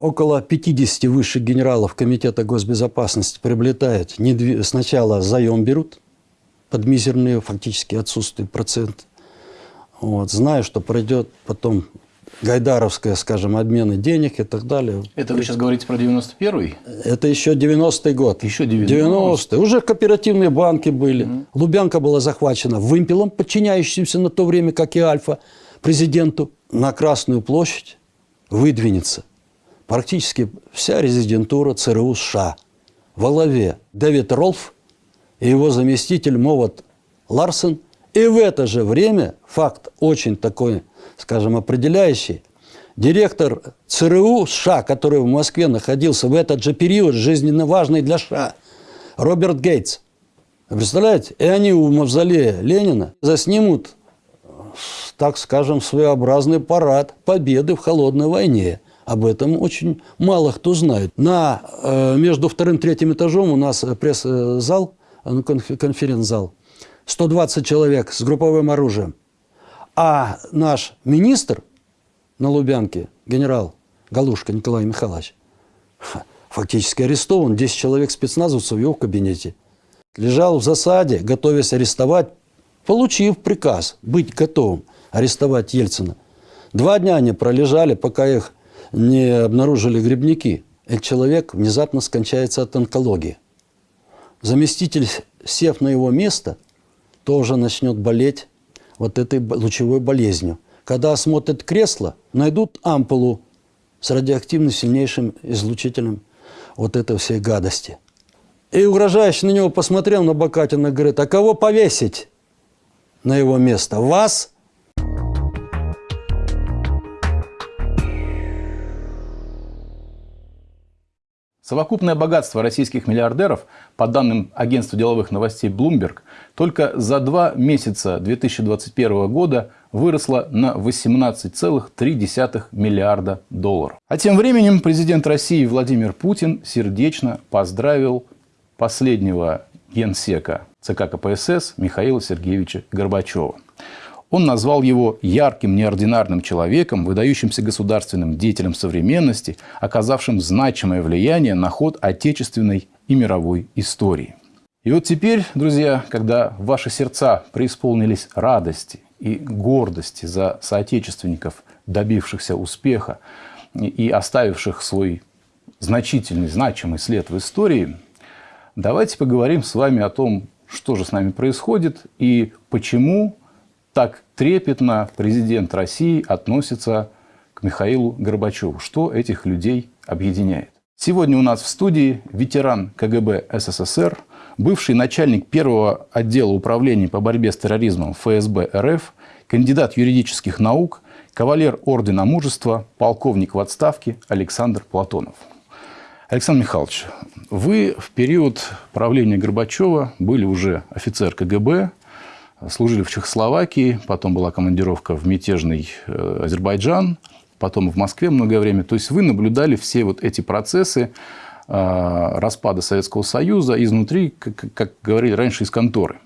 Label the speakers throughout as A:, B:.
A: Около 50 высших генералов Комитета госбезопасности приобретают, сначала заем берут под мизерные, фактически отсутствие процент. Вот, знаю, что пройдет потом гайдаровская, скажем, обмены денег и так далее.
B: Это вы сейчас говорите про 91-й?
A: Это еще 90-й год.
B: Еще 90-й?
A: 90 Уже кооперативные банки были. Mm. Лубянка была захвачена вымпелом, подчиняющимся на то время, как и Альфа, президенту. На Красную площадь выдвинется практически вся резидентура ЦРУ США. Во главе Дэвид Ролф и его заместитель Моват Ларсен. И в это же время, факт очень такой скажем, определяющий. Директор ЦРУ США, который в Москве находился в этот же период, жизненно важный для США, Роберт Гейтс. Представляете? И они у мавзолея Ленина заснимут, так скажем, своеобразный парад победы в холодной войне. Об этом очень мало кто знает. На, э, между вторым и третьим этажом у нас пресс-зал, э, конференц-зал. 120 человек с групповым оружием. А наш министр на Лубянке, генерал Галушка Николай Михайлович, фактически арестован. 10 человек спецназовцев в его кабинете. Лежал в засаде, готовясь арестовать, получив приказ быть готовым арестовать Ельцина. Два дня они пролежали, пока их не обнаружили грибники. Этот человек внезапно скончается от онкологии. Заместитель, сев на его место, тоже начнет болеть вот этой лучевой болезнью. Когда осмотрят кресло, найдут ампулу с радиоактивным сильнейшим излучителем вот этой всей гадости. И угрожающе на него посмотрел на Бакатина говорит, а кого повесить на его место? Вас
B: Совокупное богатство российских миллиардеров, по данным агентства деловых новостей Bloomberg, только за два месяца 2021 года выросло на 18,3 миллиарда долларов. А тем временем президент России Владимир Путин сердечно поздравил последнего генсека ЦК КПСС Михаила Сергеевича Горбачева. Он назвал его ярким, неординарным человеком, выдающимся государственным деятелем современности, оказавшим значимое влияние на ход отечественной и мировой истории. И вот теперь, друзья, когда ваши сердца преисполнились радости и гордости за соотечественников, добившихся успеха и оставивших свой значительный, значимый след в истории, давайте поговорим с вами о том, что же с нами происходит и почему так трепетно президент России относится к Михаилу Горбачеву. Что этих людей объединяет? Сегодня у нас в студии ветеран КГБ СССР, бывший начальник первого отдела управления по борьбе с терроризмом ФСБ РФ, кандидат юридических наук, кавалер Ордена Мужества, полковник в отставке Александр Платонов. Александр Михайлович, вы в период правления Горбачева были уже офицер КГБ, служили в Чехословакии, потом была командировка в мятежный э, Азербайджан, потом в Москве многое время. То есть вы наблюдали все вот эти процессы э, распада Советского Союза изнутри, как, говорили раньше, из конторы.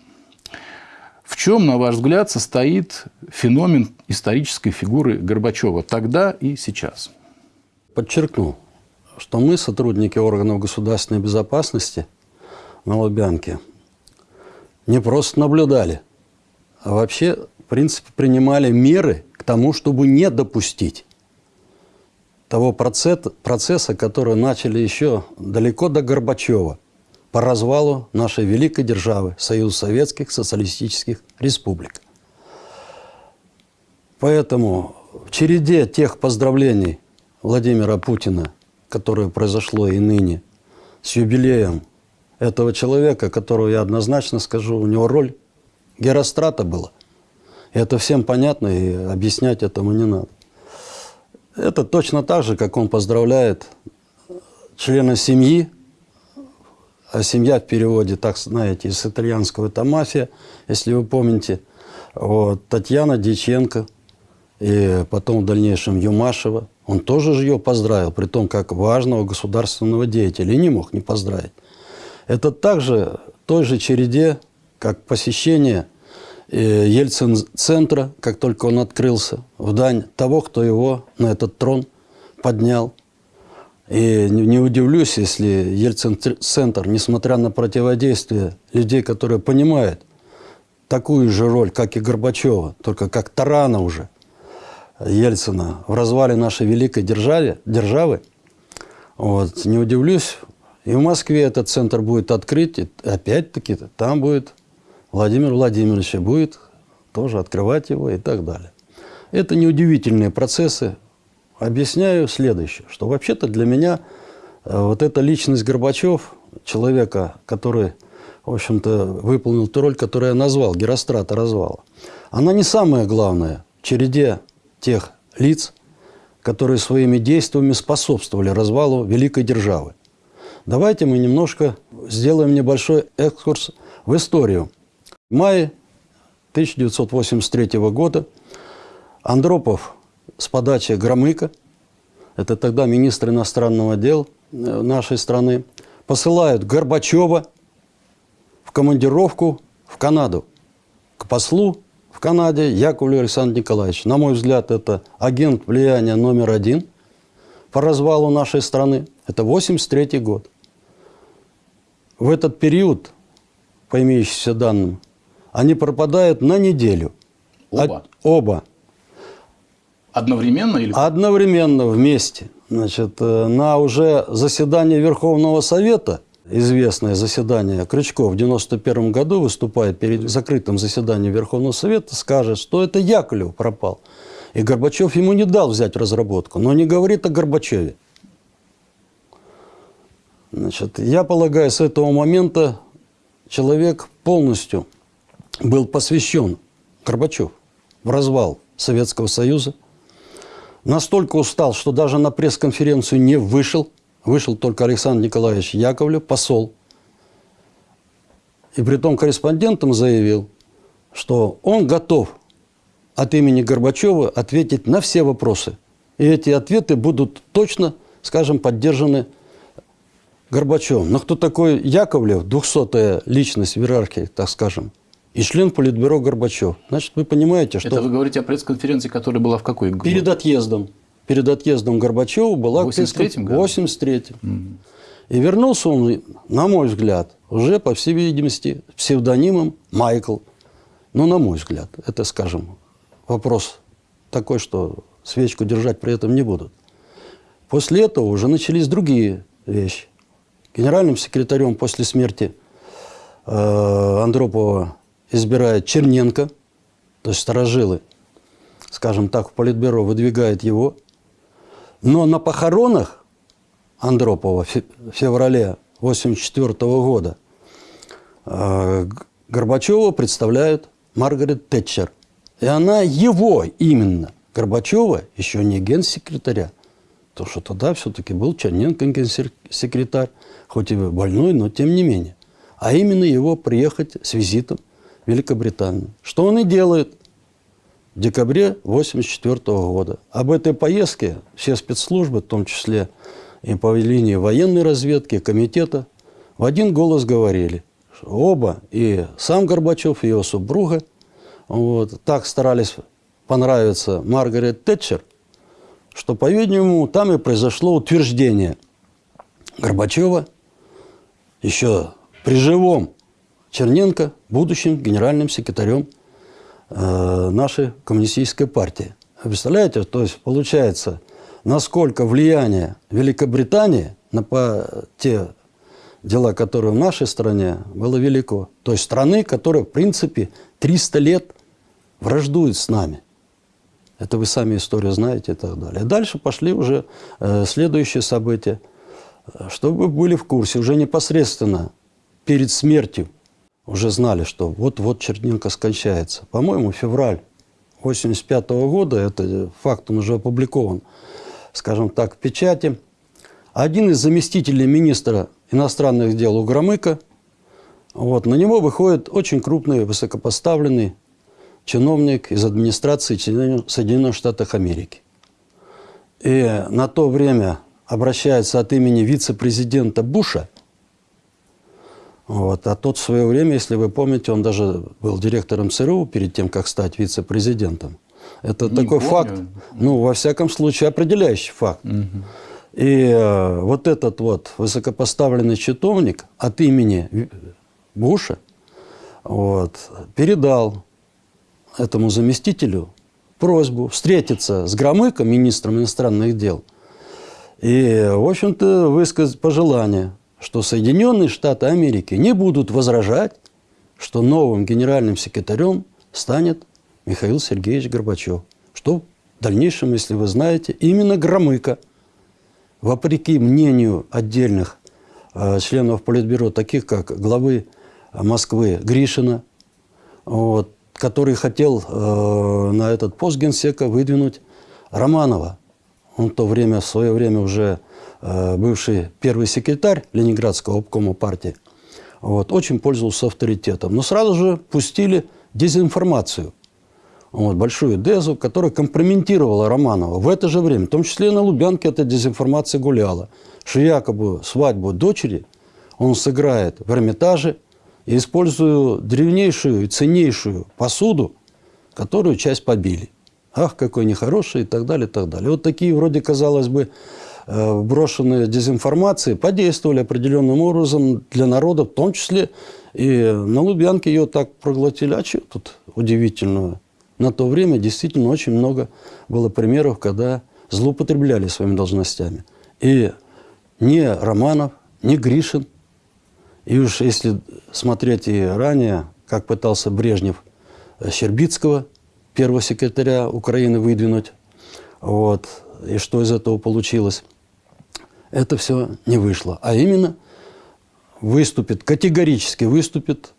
B: В чем, на ваш взгляд, состоит феномен исторической фигуры Горбачева тогда и сейчас?
A: Подчеркну, что мы, сотрудники органов государственной безопасности на Лубянке, не просто наблюдали – вообще, в принципе, принимали меры к тому, чтобы не допустить того процесса, процесса, который начали еще далеко до Горбачева по развалу нашей великой державы, Союза Советских Социалистических Республик. Поэтому в череде тех поздравлений Владимира Путина, которое произошло и ныне, с юбилеем этого человека, которого я однозначно скажу, у него роль Герострата было. Это всем понятно, и объяснять этому не надо. Это точно так же, как он поздравляет члена семьи, а семья в переводе, так знаете, из итальянского это мафия, если вы помните, вот, Татьяна Диченко, и потом в дальнейшем Юмашева. Он тоже же ее поздравил, при том, как важного государственного деятеля, и не мог не поздравить. Это также той же череде как посещение э, Ельцин-центра, как только он открылся, в дань того, кто его на этот трон поднял. И не, удивлюсь, если Ельцин-центр, несмотря на противодействие людей, которые понимают такую же роль, как и Горбачева, только как тарана уже Ельцина в развале нашей великой державе, державы, вот, не удивлюсь, и в Москве этот центр будет открыт, и опять-таки там будет Владимир Владимирович, будет тоже открывать его и так далее. Это неудивительные процессы. Объясняю следующее, что вообще-то для меня э, вот эта личность Горбачев, человека, который, в общем-то, выполнил ту роль, которую я назвал, Герострата развала, она не самая главная в череде тех лиц, которые своими действиями способствовали развалу великой державы. Давайте мы немножко сделаем небольшой экскурс в историю. В мае 1983 года Андропов с подачи Громыка, это тогда министр иностранного дел э, нашей страны, посылают Горбачева в командировку в Канаду к послу в Канаде Яковлеву Александру Николаевичу. На мой взгляд, это агент влияния номер один по развалу нашей страны. Это 83 год. В этот период, по имеющимся данным, они пропадают на неделю.
B: Оба?
A: От- оба.
B: Одновременно или
A: Одновременно вместе. Значит, э, на уже заседании Верховного Совета, известное заседание, Крючков в 91 году выступает перед закрытым заседанием Верховного Совета, скажет, что это Яковлев пропал. И Горбачев ему не дал взять разработку, но не говорит о Горбачеве. Значит, я полагаю, с этого момента человек полностью был посвящен, Горбачев, в развал Советского Союза. Настолько устал, что даже на пресс-конференцию не вышел. Вышел только Александр Николаевич Яковлев, посол. И при том корреспондентам заявил, что он готов от имени Горбачева ответить на все вопросы. И эти ответы будут точно, скажем, поддержаны Горбачевым. Но кто такой Яковлев, двухсотая личность в иерархии, так скажем, и член Политбюро Горбачев? Значит, вы понимаете, что...
B: Это вы говорите о пресс-конференции, которая была в какой год?
A: Перед отъездом. Перед отъездом Горбачева была...
B: В 83-м году?
A: В 83 И вернулся он, на мой взгляд, уже, по всей видимости, псевдонимом Майкл. Ну, на мой взгляд, это, скажем, вопрос такой, что свечку держать при этом не будут. После этого уже начались другие вещи. Генеральным секретарем после смерти э, Андропова избирает Черненко, то есть сторожилы, скажем так, в Политбюро выдвигает его. Но на похоронах Андропова в фе- в феврале 1984 года э, Горбачева представляют Маргарет Тэтчер. И она его именно, Горбачева, еще не генсекретаря, потому что тогда все-таки был Черненко генсекретарь, хоть и больной, но тем не менее. А именно его приехать с визитом Великобританию. Что он и делает в декабре 1984 года. Об этой поездке все спецслужбы, в том числе и по линии военной разведки, комитета, в один голос говорили, оба, и сам Горбачев, и его супруга, вот, так старались понравиться Маргарет Тэтчер, что, по-видимому, там и произошло утверждение Горбачева еще при живом Черненко будущим генеральным секретарем э, нашей коммунистической партии. Представляете, то есть получается, насколько влияние Великобритании на по- те дела, которые в нашей стране, было велико. То есть страны, которая, в принципе, 300 лет враждует с нами. Это вы сами историю знаете и так далее. Дальше пошли уже э, следующие события. Э, Чтобы вы были в курсе, уже непосредственно перед смертью уже знали, что вот-вот Черненко скончается. По-моему, февраль 85 года, это факт, он уже опубликован, скажем так, в печати. Один из заместителей министра иностранных дел у Громыка, вот, на него выходит очень крупный, высокопоставленный чиновник из администрации Соединенных Штатов Америки. И на то время обращается от имени вице-президента Буша, вот, а тот в свое время, если вы помните, он даже был директором ЦРУ перед тем, как стать вице-президентом. Это
B: Не
A: такой
B: помню.
A: факт, ну, во всяком случае, определяющий факт. И э, вот этот вот высокопоставленный чиновник от имени Буша вот, передал этому заместителю просьбу встретиться с Громыком, министром иностранных дел, и, в общем-то, высказать пожелание, что Соединенные Штаты Америки не будут возражать, что новым генеральным секретарем станет Михаил Сергеевич Горбачев. Что в дальнейшем, если вы знаете, именно Громыко, вопреки мнению отдельных э, членов Политбюро, таких как главы Москвы Гришина, вот, который хотел э, на этот пост генсека выдвинуть Романова. Он в то время, в свое время уже бывший первый секретарь Ленинградского обкома партии, вот, очень пользовался авторитетом. Но сразу же пустили дезинформацию, вот, большую дезу, которая компрометировала Романова. В это же время, в том числе и на Лубянке, эта дезинформация гуляла, что якобы свадьбу дочери он сыграет в Эрмитаже, и используя древнейшую и ценнейшую посуду, которую часть побили. Ах, какой нехороший и так далее, и так далее. Вот такие, вроде, казалось бы, э, брошенные дезинформации подействовали определенным образом для народа, в том числе и на Лубянке ее так проглотили. А что тут удивительного? На то время действительно очень много было примеров, когда злоупотребляли своими должностями. И ни Романов, ни Гришин, и уж если смотреть и ранее, как пытался Брежнев э, Щербицкого, первого секретаря Украины, выдвинуть, вот, и что из этого получилось, это все не вышло. А именно выступит, категорически выступит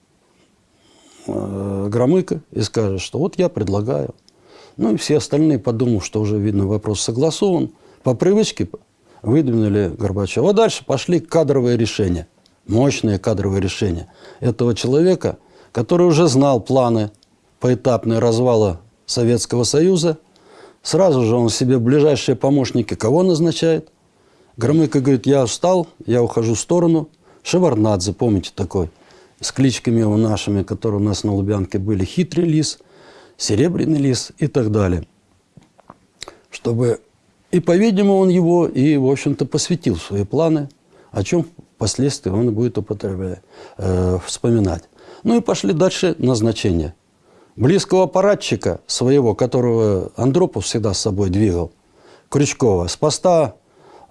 A: э, Громыко и скажет, что вот я предлагаю. Ну и все остальные, подумав, что уже, видно, вопрос согласован, по привычке выдвинули Горбачева. А дальше пошли кадровые решения мощное кадровое решение этого человека, который уже знал планы поэтапные развала Советского Союза. Сразу же он себе ближайшие помощники кого назначает? Громыко говорит, я устал, я ухожу в сторону. Шеварнадзе, помните такой, с кличками его нашими, которые у нас на Лубянке были. Хитрый лис, серебряный лис и так далее. Чтобы... И, по-видимому, он его и, в общем-то, посвятил свои планы, о чем впоследствии он будет употреблять, э, вспоминать. Ну и пошли дальше назначения. Близкого аппаратчика своего, которого Андропов всегда с собой двигал, Крючкова, с поста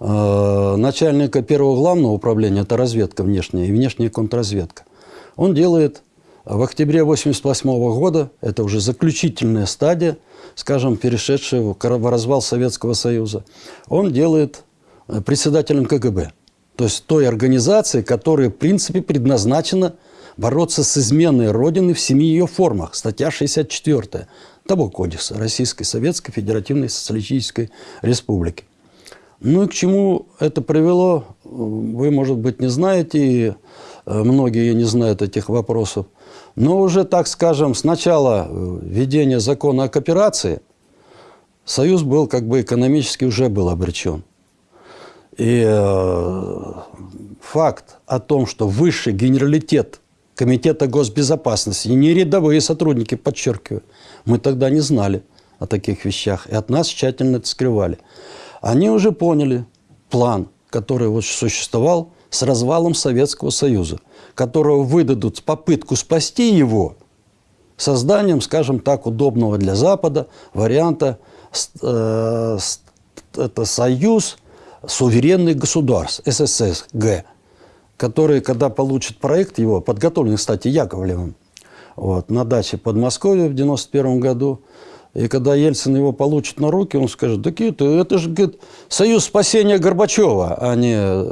A: начальника первого главного управления, это разведка внешняя и внешняя контрразведка, он делает в октябре 1988 года, это уже заключительная стадия, скажем, перешедшая в развал Советского Союза, он делает э, председателем КГБ. То есть той организации, которая, в принципе, предназначена бороться с изменой Родины в семи ее формах. Статья 64 того кодекса Российской Советской Федеративной Социалистической Республики. Ну и к чему это привело, вы, может быть, не знаете, и э, многие не знают этих вопросов. Но уже, так скажем, с начала э, введения закона о кооперации Союз был как бы экономически уже был обречен. И э, факт о том, что высший генералитет Комитета госбезопасности, не рядовые сотрудники, подчеркиваю, мы тогда не знали о таких вещах, и от нас тщательно это скрывали. Они уже поняли план, который вот существовал с развалом Советского Союза, которого выдадут попытку спасти его созданием, скажем так, удобного для Запада варианта э, это союз суверенных государств, СССГ, которые, когда получат проект его, подготовленный, кстати, Яковлевым, вот, на даче Подмосковья в 91 году, и когда Ельцин его получит на руки, он скажет, так это, это же говорит, союз спасения Горбачева, а не...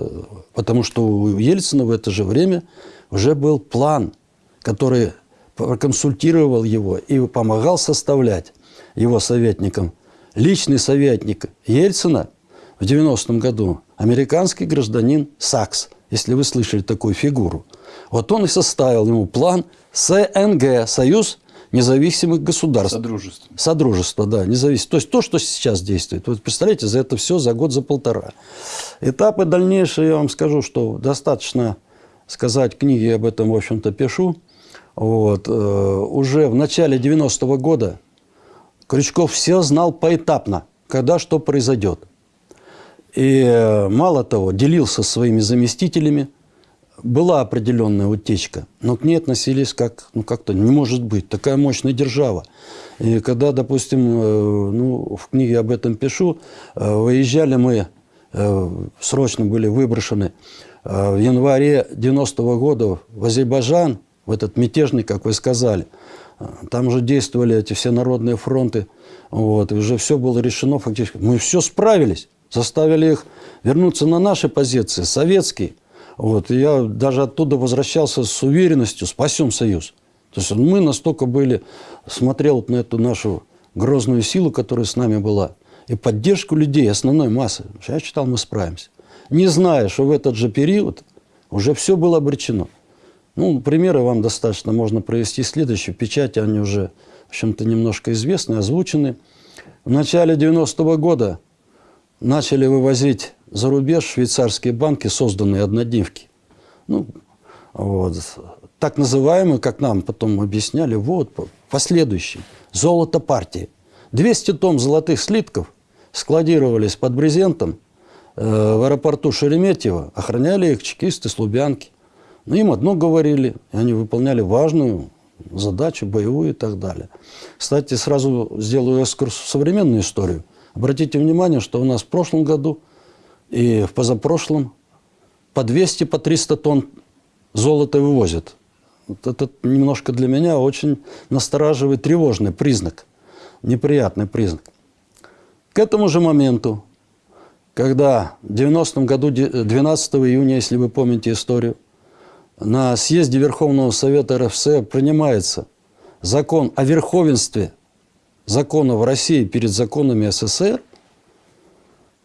A: Потому что у Ельцина в это же время уже был план, который проконсультировал его и помогал составлять его советникам. Личный советник Ельцина – в 90-м году американский гражданин Сакс, если вы слышали такую фигуру. Вот он и составил ему план СНГ, Союз независимых государств.
B: Содружество.
A: Содружество, да, независимое. То есть то, что сейчас действует. Вот представляете, за это все за год, за полтора. Этапы дальнейшие, я вам скажу, что достаточно сказать, книги об этом, в общем-то, пишу. Вот. Э, уже в начале 90-го года Крючков все знал поэтапно, когда что произойдет. И э, мало того, делился своими заместителями. Была определенная утечка, но к ней относились как, ну как-то не может быть, такая мощная держава. И когда, допустим, э, ну, в книге об этом пишу, э, выезжали мы, э, срочно были выброшены в январе 90-го года в Азербайджан, в этот мятежный, как вы сказали. Там уже действовали эти все народные фронты. Вот, и уже все было решено фактически. Мы все справились, заставили их вернуться на наши позиции, советские. Вот, и я даже оттуда возвращался с уверенностью, спасем Союз. То есть мы настолько были, смотрел на эту нашу грозную силу, которая с нами была, и поддержку людей, основной массы. Я считал, мы справимся. Не зная, что в этот же период уже все было обречено. Ну, примеры вам достаточно можно провести следующие. Печати они уже, в общем-то, немножко известны, озвучены. В начале 90-го года начали вывозить за рубеж швейцарские банки, созданные однодневки. Ну, вот. Так называемые, как нам потом объясняли, вот, последующий, золото партии. 200 тонн золотых слитков складировались под брезентом э, в аэропорту Шереметьево, охраняли их чекисты с Лубянки. Но им одно говорили, и они выполняли важную задачу, боевую и так далее. Кстати, сразу сделаю экскурс в современную историю. Обратите внимание, что у нас в прошлом году и в позапрошлом по 200, по 300 тонн золота вывозят. Вот это немножко для меня очень настораживает тревожный признак, неприятный признак. К этому же моменту, когда в 90-м году, 12 июня, если вы помните историю, на съезде Верховного Совета РФСР принимается закон о верховенстве законов России перед законами СССР,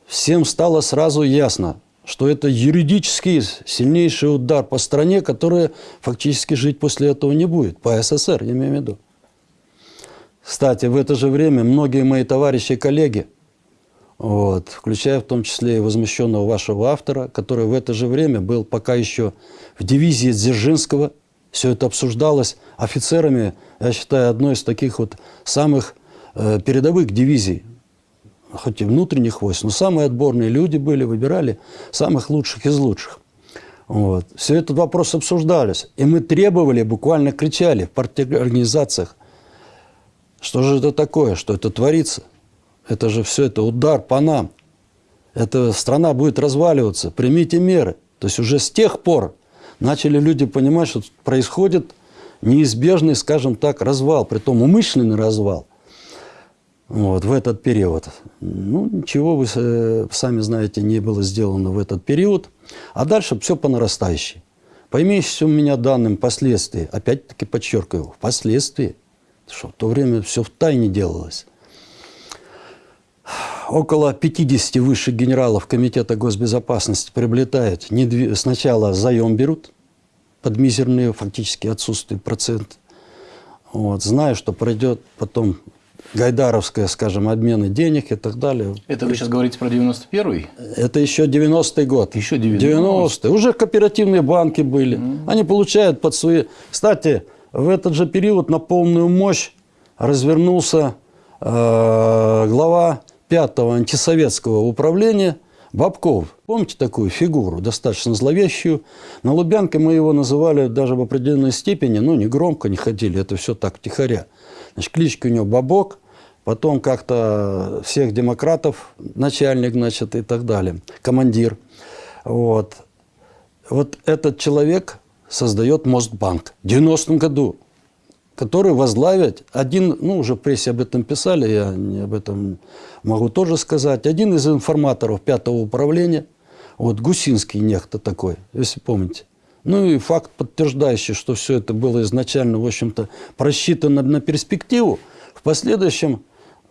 A: всем стало сразу ясно, что это юридический сильнейший удар по стране, которая фактически жить после этого не будет, по СССР, я имею в виду. Кстати, в это же время многие мои товарищи и коллеги, вот, включая в том числе и возмущенного вашего автора, который в это же время был пока еще в дивизии Дзержинского, все это обсуждалось офицерами, я считаю, одной из таких вот самых э, передовых дивизий, хоть и внутренних войск, но самые отборные люди были, выбирали самых лучших из лучших. Вот. Все этот вопрос обсуждались. И мы требовали, буквально кричали в партиорганизациях, что же это такое, что это творится. Это же все это удар по нам. Эта страна будет разваливаться, примите меры. То есть уже с тех пор начали люди понимать, что происходит неизбежный, скажем так, развал, притом умышленный развал – вот, в этот период. Ну, ничего, вы э, сами знаете, не было сделано в этот период. А дальше все по нарастающей. По имеющимся у меня данным последствий, опять-таки подчеркиваю, впоследствии, что в то время все в тайне делалось. Около 50 высших генералов Комитета госбезопасности приобретают, сначала заем берут, под мизерные фактически отсутствие процент. Вот, зная, что пройдет потом гайдаровская, скажем, обмены денег и так далее.
B: Это вы сейчас говорите про 91-й?
A: Это еще 90-й год.
B: Еще 90-й.
A: 90 Уже кооперативные банки были. Mm. Они получают под свои... Кстати, в этот же период на полную мощь развернулся э, глава пятого антисоветского управления Бабков. Помните такую фигуру, достаточно зловещую? На Лубянке мы его называли даже в определенной степени, ну, не громко не ходили, это все так, тихоря. Значит, кличка у него Бабок, потом как-то всех демократов, начальник, значит, и так далее, командир. Вот. Вот этот человек создает Мостбанк в 90-м году, который возглавит один, ну, уже в прессе об этом писали, я не об этом могу тоже сказать, один из информаторов пятого управления, вот Гусинский нехто такой, если помните. Ну и факт, подтверждающий, что все это было изначально, в общем-то, просчитано на перспективу. В последующем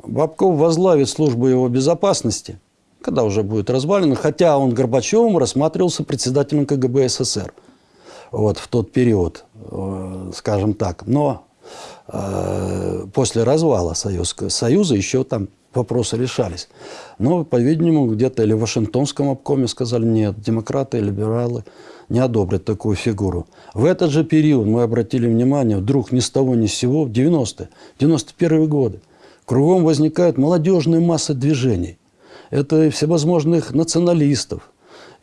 A: Бабков возглавит службу его безопасности, когда уже будет развалено, хотя он Горбачевым рассматривался председателем КГБ СССР вот, в тот период, э, скажем так. Но э, после развала Союза, Союза еще там вопросы решались. Но, по-видимому, где-то или в Вашингтонском обкоме сказали, нет, демократы, либералы не одобрят такую фигуру. В этот же период мы обратили внимание, вдруг ни с того ни с сего, в 90-е, 91-е годы, кругом возникает молодежная масса движений. это и всевозможных националистов,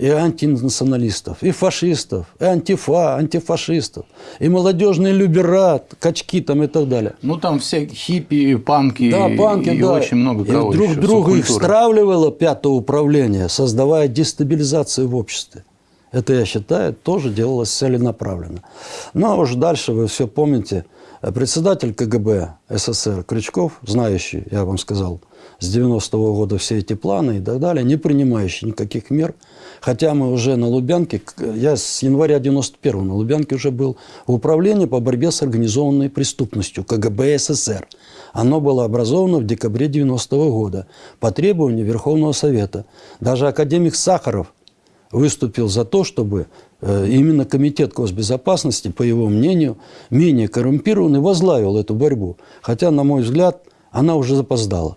A: и антинационалистов, и фашистов, и антифа, антифашистов, и молодежные люберат, качки там и так далее.
B: Ну, там все хиппи, панки,
A: Да, панки,
B: и,
A: да.
B: очень много
A: И
B: кого
A: друг
B: еще,
A: друга их стравливало пятое управление, создавая дестабилизацию в обществе. Это, я считаю, тоже делалось целенаправленно. Ну, а уж дальше вы все помните. Председатель КГБ СССР Крючков, знающий, я вам сказал, с 90-го года все эти планы и так далее, не принимающий никаких мер. Хотя мы уже на Лубянке, я с января 91-го на Лубянке уже был в управлении по борьбе с организованной преступностью КГБ СССР. Оно было образовано в декабре 90-го года по требованию Верховного Совета. Даже академик Сахаров выступил за то, чтобы э, именно Комитет госбезопасности, по его мнению, менее коррумпированный, возглавил эту борьбу. Хотя, на мой взгляд, она уже запоздала.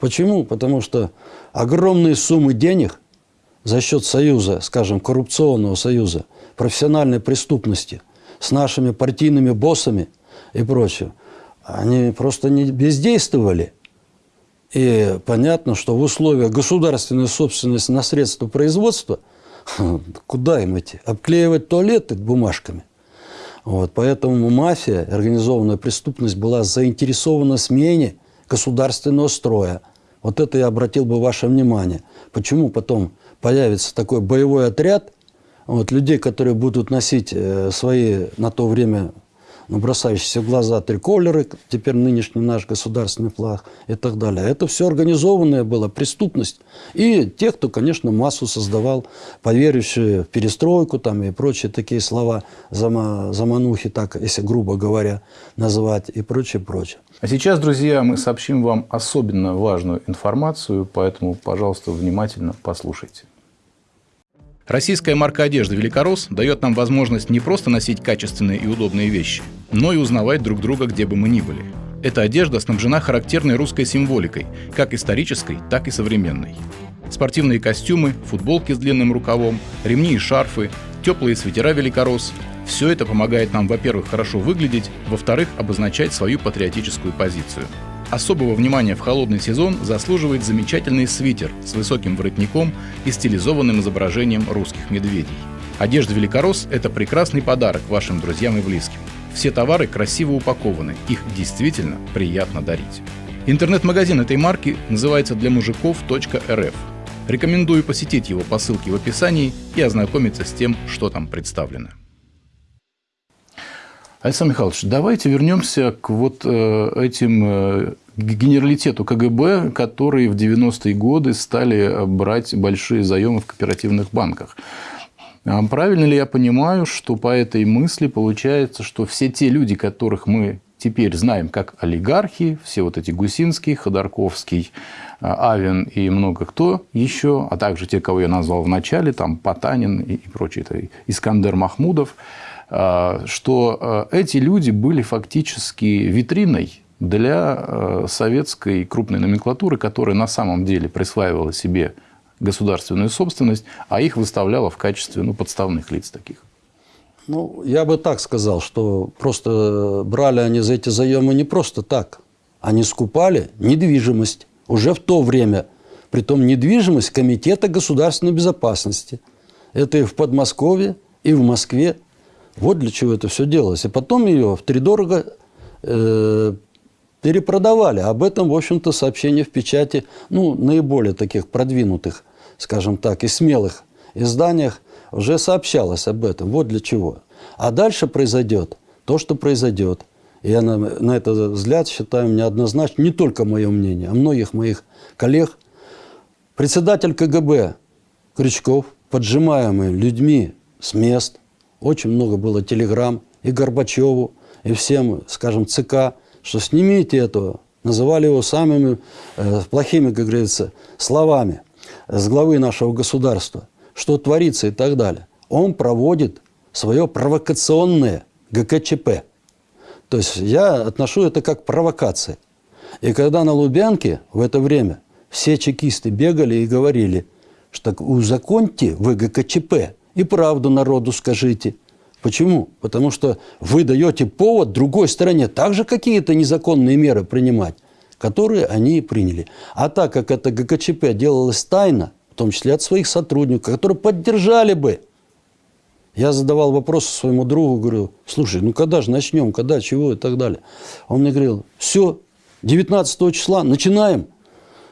A: Почему? Потому что огромные суммы денег за счет союза, скажем, коррупционного союза, профессиональной преступности с нашими партийными боссами и прочее, они просто не бездействовали. И понятно, что в условиях государственной собственности на средства производства, куда им идти? Обклеивать туалеты бумажками. Вот, поэтому мафия, организованная преступность была заинтересована в смене государственного строя. Вот это я обратил бы ваше внимание. Почему потом появится такой боевой отряд вот, людей, которые будут носить э, свои на то время ну, бросающиеся в глаза триколеры, теперь нынешний наш государственный флаг и так далее. Это все организованная была преступность. И те, кто, конечно, массу создавал, поверившие в перестройку там, и прочие такие слова, зама, заманухи, так, если грубо говоря, называть, и прочее, прочее.
B: А сейчас, друзья, мы сообщим вам особенно важную информацию, поэтому, пожалуйста, внимательно послушайте. Российская марка одежды «Великорос» дает нам возможность не просто носить качественные и удобные вещи, но и узнавать друг друга, где бы мы ни были. Эта одежда снабжена характерной русской символикой, как исторической, так и современной. Спортивные костюмы, футболки с длинным рукавом, ремни и шарфы, теплые свитера «Великорос» – все это помогает нам, во-первых, хорошо выглядеть, во-вторых, обозначать свою патриотическую позицию. Особого внимания в холодный сезон заслуживает замечательный свитер с высоким воротником и стилизованным изображением русских медведей. Одежда «Великорос» – это прекрасный подарок вашим друзьям и близким. Все товары красиво упакованы, их действительно приятно дарить. Интернет-магазин этой марки называется для мужиков.рф. Рекомендую посетить его по ссылке в описании и ознакомиться с тем, что там представлено. Александр Михайлович, давайте вернемся к вот э, этим э, генералитету КГБ, которые в 90-е годы стали брать большие заемы в кооперативных банках. А Правильно ли я понимаю, что по этой мысли получается, что все те люди, которых мы теперь знаем как олигархи, все вот эти Гусинский, Ходорковский, а, Авен и много кто еще, а также те, кого я назвал в начале, там Потанин и, и прочие, это Искандер Махмудов, а, что а, эти люди были фактически витриной для советской крупной номенклатуры, которая на самом деле присваивала себе государственную собственность, а их выставляла в качестве ну, подставных лиц таких.
A: Ну, я бы так сказал, что просто брали они за эти заемы не просто так. Они скупали недвижимость уже в то время. Притом недвижимость Комитета государственной безопасности. Это и в Подмосковье, и в Москве. Вот для чего это все делалось. И потом ее втридорого э, перепродавали. Об этом, в общем-то, сообщение в печати, ну, наиболее таких продвинутых, скажем так, и смелых изданиях уже сообщалось об этом. Вот для чего. А дальше произойдет то, что произойдет. Я на, на этот взгляд считаю неоднозначно, не только мое мнение, а многих моих коллег. Председатель КГБ Крючков, поджимаемый людьми с мест, очень много было телеграмм и Горбачеву, и всем, скажем, ЦК, что снимите этого. Называли его самыми э, плохими, как говорится, словами с главы нашего государства, что творится и так далее. Он проводит свое провокационное ГКЧП. То есть я отношу это как провокация. И когда на Лубянке в это время все чекисты бегали и говорили, что узаконьте вы ГКЧП и правду народу скажите. Почему? Потому что вы даете повод другой стороне также какие-то незаконные меры принимать. которые они приняли. А так как это ГКЧП делалось тайно, в том числе от своих сотрудников, которые поддержали бы я задавал вопрос своему другу, говорю, слушай, ну когда же начнем, когда, чего и так далее. Он мне говорил, все, 19 числа начинаем.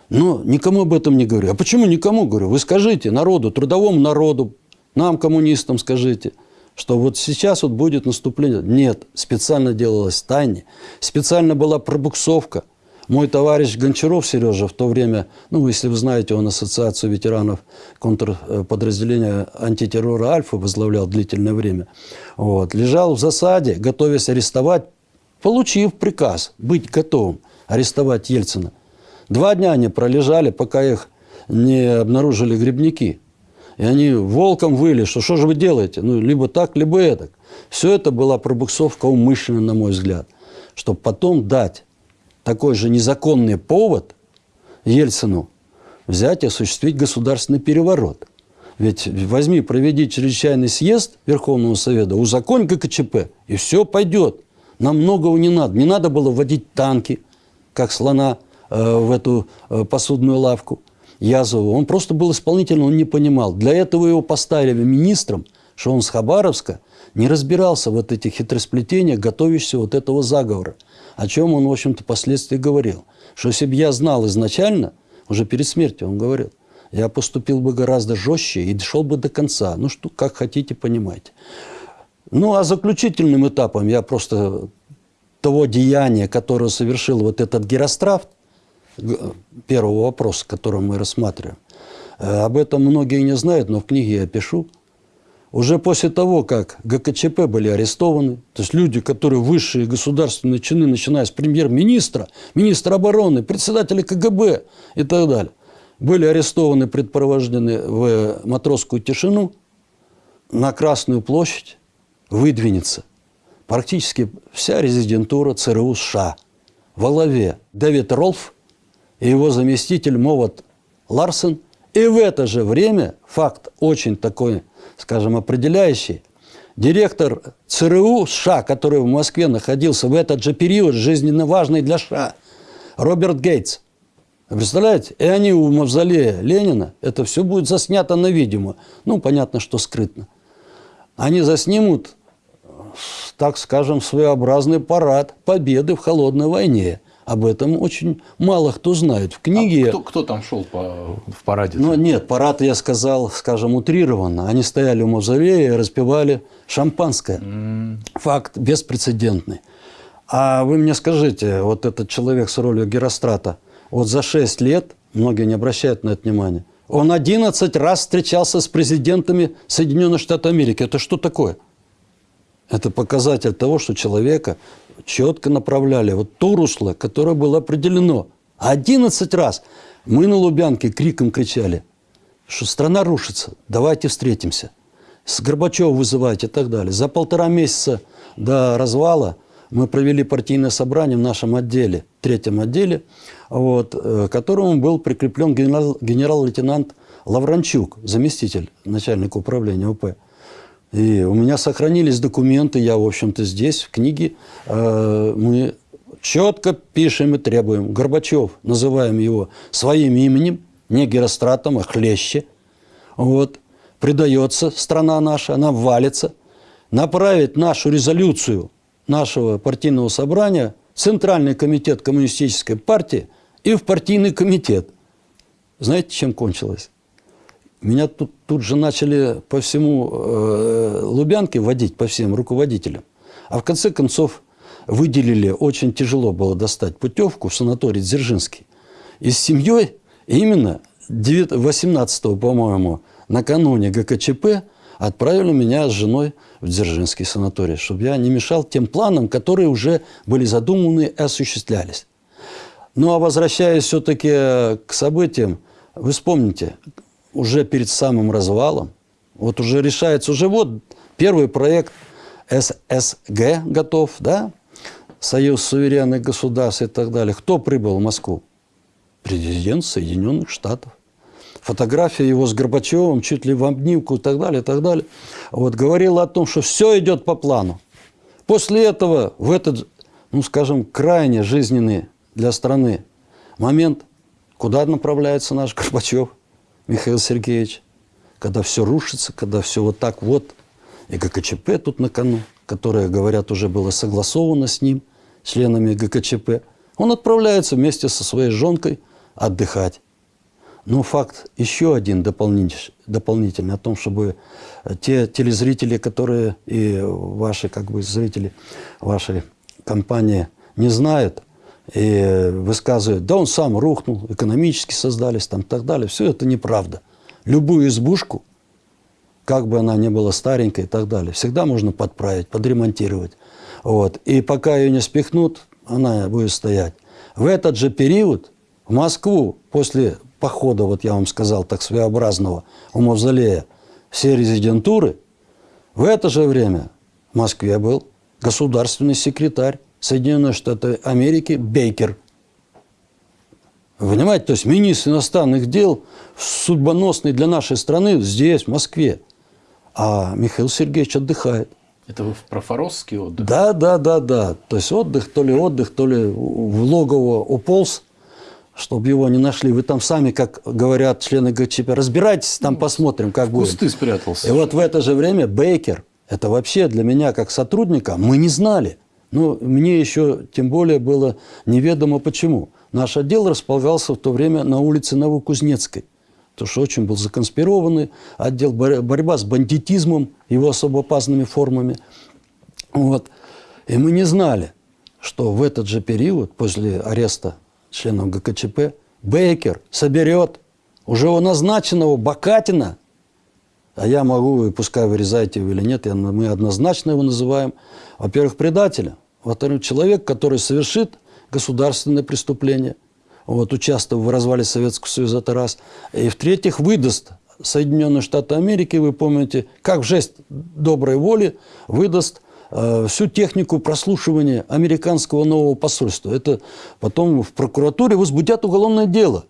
A: Но никому об этом не говорю. А почему никому говорю? Вы скажите народу, трудовому народу, нам, коммунистам, скажите, что вот сейчас вот будет наступление. Нет, специально делалось тайне, специально была пробуксовка – мой товарищ Гончаров Сережа в то время, ну, если вы знаете, он ассоциацию ветеранов контрподразделения антитеррора «Альфа» возглавлял длительное время, вот, лежал в засаде, готовясь арестовать, получив приказ быть готовым арестовать Ельцина. Два дня они пролежали, пока их не обнаружили грибники. И они волком выли, что что же вы делаете? Ну, либо так, либо это. Все это была пробуксовка умышленно, на мой взгляд, чтобы потом дать такой же незаконный повод Ельцину взять и осуществить государственный переворот. Ведь возьми, проведи чрезвычайный съезд Верховного Совета, узаконь ГКЧП, и все пойдет. Нам многого не надо. Не надо было вводить танки, как слона э, в эту э, посудную лавку Язову. Он просто был исполнительным, он не понимал. Для этого его поставили министром, что он с Хабаровска не разбирался вот этих хитросплетениях, готовящихся вот этого заговора о чем он, в общем-то, впоследствии говорил. Что если бы я знал изначально, уже перед смертью он говорил, я поступил бы гораздо жестче и дошел бы до конца. Ну, что, как хотите, понимаете. Ну, а заключительным этапом я просто того деяния, которое совершил вот этот Герострафт, первого вопроса, который мы рассматриваем, э, об этом многие не знают, но в книге я пишу – уже после того, как ГКЧП были арестованы, то есть люди, которые высшие государственные чины, начиная с премьер-министра, министра обороны, председателя КГБ и так далее, были арестованы, предпровождены в матросскую тишину, на Красную площадь выдвинется практически вся резидентура ЦРУ США. Во главе Дэвид Ролф и его заместитель Моват Ларсен. И в это же время, факт очень такой скажем, определяющий. Директор ЦРУ США, который в Москве находился в этот же период, жизненно важный для США, Роберт Гейтс. Представляете? И они у мавзолея Ленина, это все будет заснято на видео. Ну, понятно, что скрытно. Они заснимут, так скажем, своеобразный парад победы в холодной войне. Об этом очень мало кто знает. В книге...
B: А кто, кто там шел по, в параде?
A: Ну, нет, парад, я сказал, скажем, утрированно. Они стояли у мавзолея и распивали шампанское. Mm. Факт беспрецедентный. А вы мне скажите, вот этот человек с ролью Герострата, вот за 6 лет, многие не обращают на это внимания, он 11 раз встречался с президентами Соединенных Штатов Америки. Это что такое? Это показатель того, что человека четко направляли вот то русло, которое было определено. 11 раз мы на Лубянке криком кричали, что страна рушится, давайте встретимся. С Горбачева вызывайте и так далее. За полтора месяца до развала мы провели партийное собрание в нашем отделе, третьем отделе, вот, э, к которому был прикреплен генерал, генерал-лейтенант Лавранчук, заместитель начальника управления УП. И у меня сохранились документы, я, в общем-то, здесь, в книге, э, мы четко пишем и требуем. Горбачев, называем его своим именем, не Геростратом, а Хлеще. Вот. Предается страна наша, она валится. Направить нашу резолюцию нашего партийного собрания в Центральный комитет Коммунистической партии и в партийный комитет. Знаете, чем кончилось? Меня тут, тут же начали по всему э, Лубянке водить, по всем руководителям. А в конце концов выделили, очень тяжело было достать путевку в санаторий Дзержинский. И с семьей именно 18 по-моему, накануне ГКЧП отправили меня с женой в Дзержинский санаторий, чтобы я не мешал тем планам, которые уже были задуманы и осуществлялись. Ну а возвращаясь все-таки к событиям, вы вспомните, уже перед самым развалом, вот уже решается, уже вот первый проект ССГ готов, да, Союз суверенных государств и так далее. Кто прибыл в Москву? Президент Соединенных Штатов. Фотография его с Горбачевым, чуть ли в обнимку и так далее, и так далее. Вот говорила о том, что все идет по плану. После этого в этот, ну скажем, крайне жизненный для страны момент, куда направляется наш Горбачев, Михаил Сергеевич, когда все рушится, когда все вот так вот, и ГКЧП тут на кону, которое, говорят, уже было согласовано с ним, членами ГКЧП, он отправляется вместе со своей жонкой отдыхать. Но факт еще один дополнительный, дополнительный о том, чтобы те телезрители, которые и ваши как бы зрители вашей компании не знают и высказывают, да он сам рухнул, экономически создались там и так далее, все это неправда. Любую избушку, как бы она ни была старенькой и так далее, всегда можно подправить, подремонтировать. Вот. И пока ее не спихнут, она будет стоять. В этот же период в Москву после похода, вот я вам сказал, так своеобразного, у Мавзолея, все резидентуры, в это же время в Москве был государственный секретарь Соединенных Штатов Америки Бейкер. Понимаете, то есть министр иностранных дел судьбоносный для нашей страны здесь, в Москве. А Михаил Сергеевич отдыхает.
B: Это вы про Форосский отдых?
A: Да, да, да, да. То есть отдых, то ли отдых, то ли в логово уполз, чтобы его не нашли. Вы там сами, как говорят члены ГЧП, разбирайтесь, там посмотрим, как будет.
B: Кусты спрятался.
A: И вот в это же время Бейкер, это вообще для меня как сотрудника, мы не знали. Ну, мне еще тем более было неведомо почему. Наш отдел располагался в то время на улице Новокузнецкой. Потому что очень был законспированный отдел, борьба с бандитизмом, его особо опасными формами. Вот. И мы не знали, что в этот же период, после ареста членов ГКЧП, Бейкер соберет уже у назначенного Бакатина, а я могу, пускай вырезаете его или нет, мы однозначно его называем, во-первых, предателя, во-вторых, человек, который совершит государственное преступление, вот, участвовав в развале Советского Союза, это раз. И в-третьих, выдаст Соединенные Штаты Америки, вы помните, как в жест доброй воли выдаст э, всю технику прослушивания американского нового посольства. Это потом в прокуратуре возбудят уголовное дело.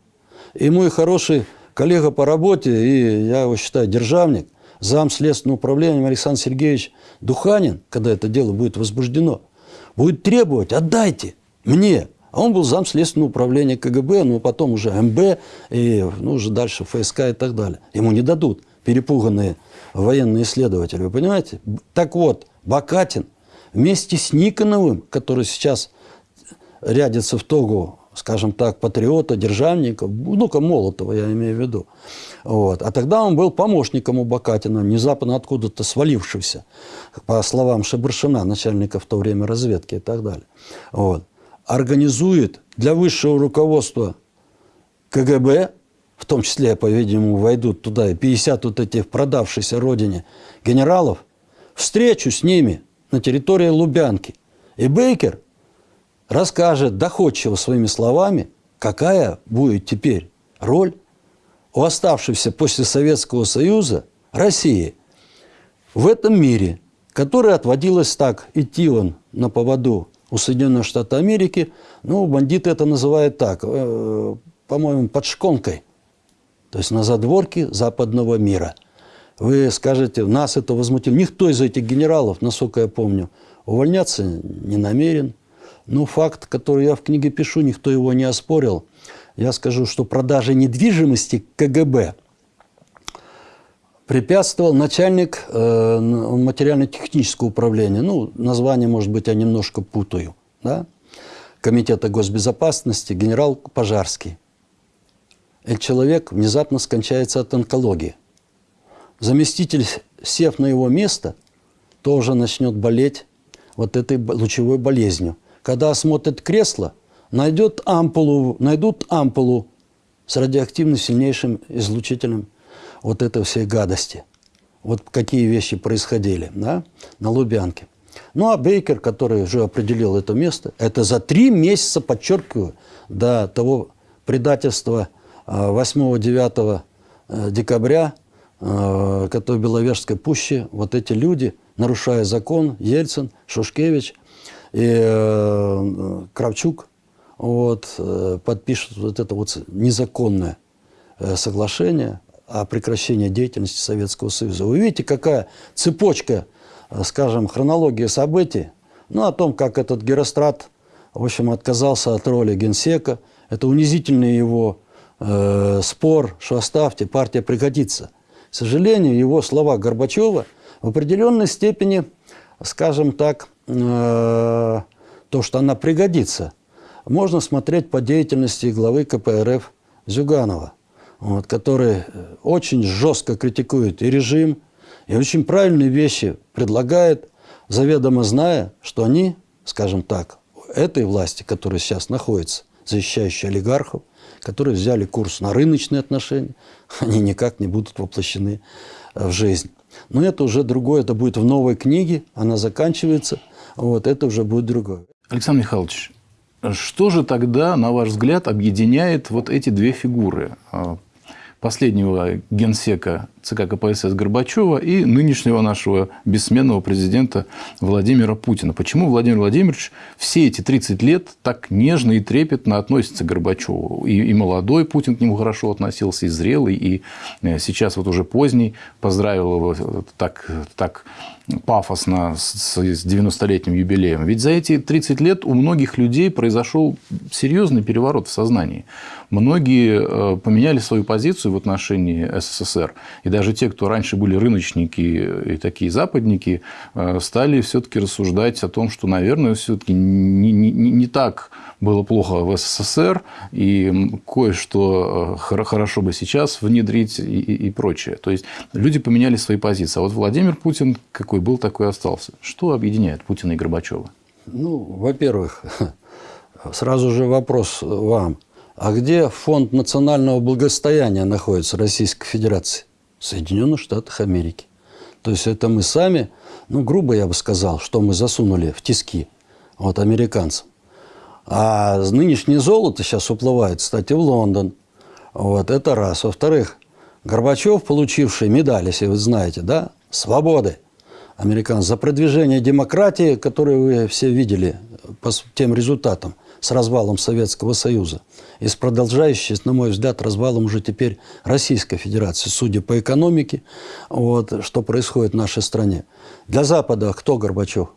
A: И мой хороший коллега по работе, и я его считаю державник, зам следственного управления Александр Сергеевич Духанин, когда это дело будет возбуждено, будет требовать, отдайте мне. А он был зам следственного управления КГБ, ну потом уже МБ, и ну, уже дальше ФСК и так далее. Ему не дадут перепуганные военные исследователи, вы понимаете? Так вот, Бакатин вместе с Никоновым, который сейчас рядится в тогу, скажем так, патриота, державника, ну-ка Молотова я имею в виду. Вот. А тогда он был помощником у Бакатина, внезапно откуда-то свалившийся, по словам Шебаршина, начальника в то время разведки и так далее. Вот организует для высшего руководства КГБ, в том числе, по-видимому, войдут туда и 50 вот этих продавшихся родине генералов, встречу с ними на территории Лубянки. И Бейкер расскажет доходчиво своими словами, какая будет теперь роль у оставшейся после Советского Союза России в этом мире, который отводилось так, идти он на поводу у Соединенных Штатов Америки, ну, бандиты это называют так, э, по-моему, под шконкой, то есть на задворке западного мира. Вы скажете, нас это возмутило. Никто из этих генералов, насколько я помню, увольняться не намерен. Ну, факт, который я в книге пишу, никто его не оспорил. Я скажу, что продажа недвижимости КГБ препятствовал начальник э, материально-технического управления, ну, название, может быть, я немножко путаю, да? Комитета госбезопасности, генерал Пожарский. Этот человек внезапно скончается от онкологии. Заместитель, сев на его место, тоже начнет болеть вот этой лучевой болезнью. Когда осмотрят кресло, найдет ампулу, найдут ампулу с радиоактивным сильнейшим излучителем вот этой всей гадости. Вот какие вещи происходили да, на Лубянке. Ну, а Бейкер, который уже определил это место, это за три месяца, подчеркиваю, до того предательства 8-9 э, декабря, э, которое в Беловежской пуще, вот эти люди, нарушая закон, Ельцин, Шушкевич и э, Кравчук, вот, подпишут вот это вот незаконное соглашение о прекращении деятельности Советского Союза. Вы видите, какая цепочка, э, скажем, хронология событий, ну, о том, как этот Герострат, в общем, отказался от роли генсека, Это унизительный его э, спор, что оставьте, партия пригодится. К сожалению, его слова Горбачева в определенной степени, скажем так, э, то, что она пригодится, можно смотреть по деятельности главы КПРФ Зюганова, вот, который очень жестко критикует и режим, и очень правильные вещи предлагает, заведомо зная, что они, скажем так, этой власти, которая сейчас находится, защищающей олигархов, которые взяли курс на рыночные отношения, они никак не будут воплощены в жизнь. Но это уже другое, это будет в новой книге, она заканчивается, вот это уже будет другое.
B: Александр Михайлович, что же тогда, на ваш взгляд, объединяет вот эти две фигуры? А, последнего генсека ЦК КПСС Горбачева и нынешнего нашего бессменного президента Владимира Путина. Почему Владимир Владимирович все эти 30 лет так нежно и трепетно относится к Горбачеву? И, и молодой Путин к нему хорошо относился, и зрелый, и э, сейчас вот уже поздний поздравил его так, так пафосно с 90-летним юбилеем. Ведь за эти 30 лет у многих людей произошел серьезный переворот в сознании. Многие э, поменяли свою позицию в отношении СССР. И даже те, кто раньше были рыночники и такие западники, э, стали все-таки рассуждать о том, что, наверное, все-таки не, не, не так было плохо в СССР, и кое-что э, хорошо бы сейчас внедрить и, и, прочее. То есть люди поменяли свои позиции. А вот Владимир Путин какой был, такой остался. Что объединяет Путина и Горбачева?
A: Ну, во-первых, сразу же вопрос вам. А где фонд национального благосостояния находится Российской Федерации? Соединенных Штатах Америки. То есть это мы сами, ну, грубо я бы сказал, что мы засунули в тиски вот американцам. А нынешнее золото сейчас уплывает, кстати, в Лондон. Вот, это раз. Во-вторых, Горбачев, получивший медаль, если вы знаете, да, свободы американцев за продвижение демократии, которую вы все видели по тем результатам с развалом Советского Союза и с продолжающей, на мой взгляд, развалом уже теперь Российской Федерации, судя по экономике, вот, что происходит в нашей стране. Для Запада кто Горбачев?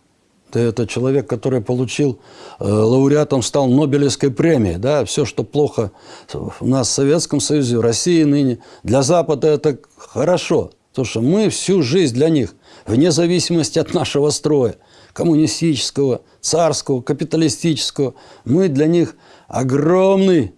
A: Это человек, который получил э, лауреатом, стал Нобелевской премией. Да? Все, что плохо у нас в Советском Союзе, в России ныне, для Запада это хорошо. Потому что мы всю жизнь для них, вне зависимости от нашего строя, коммунистического, царского, капиталистического, мы для них огромный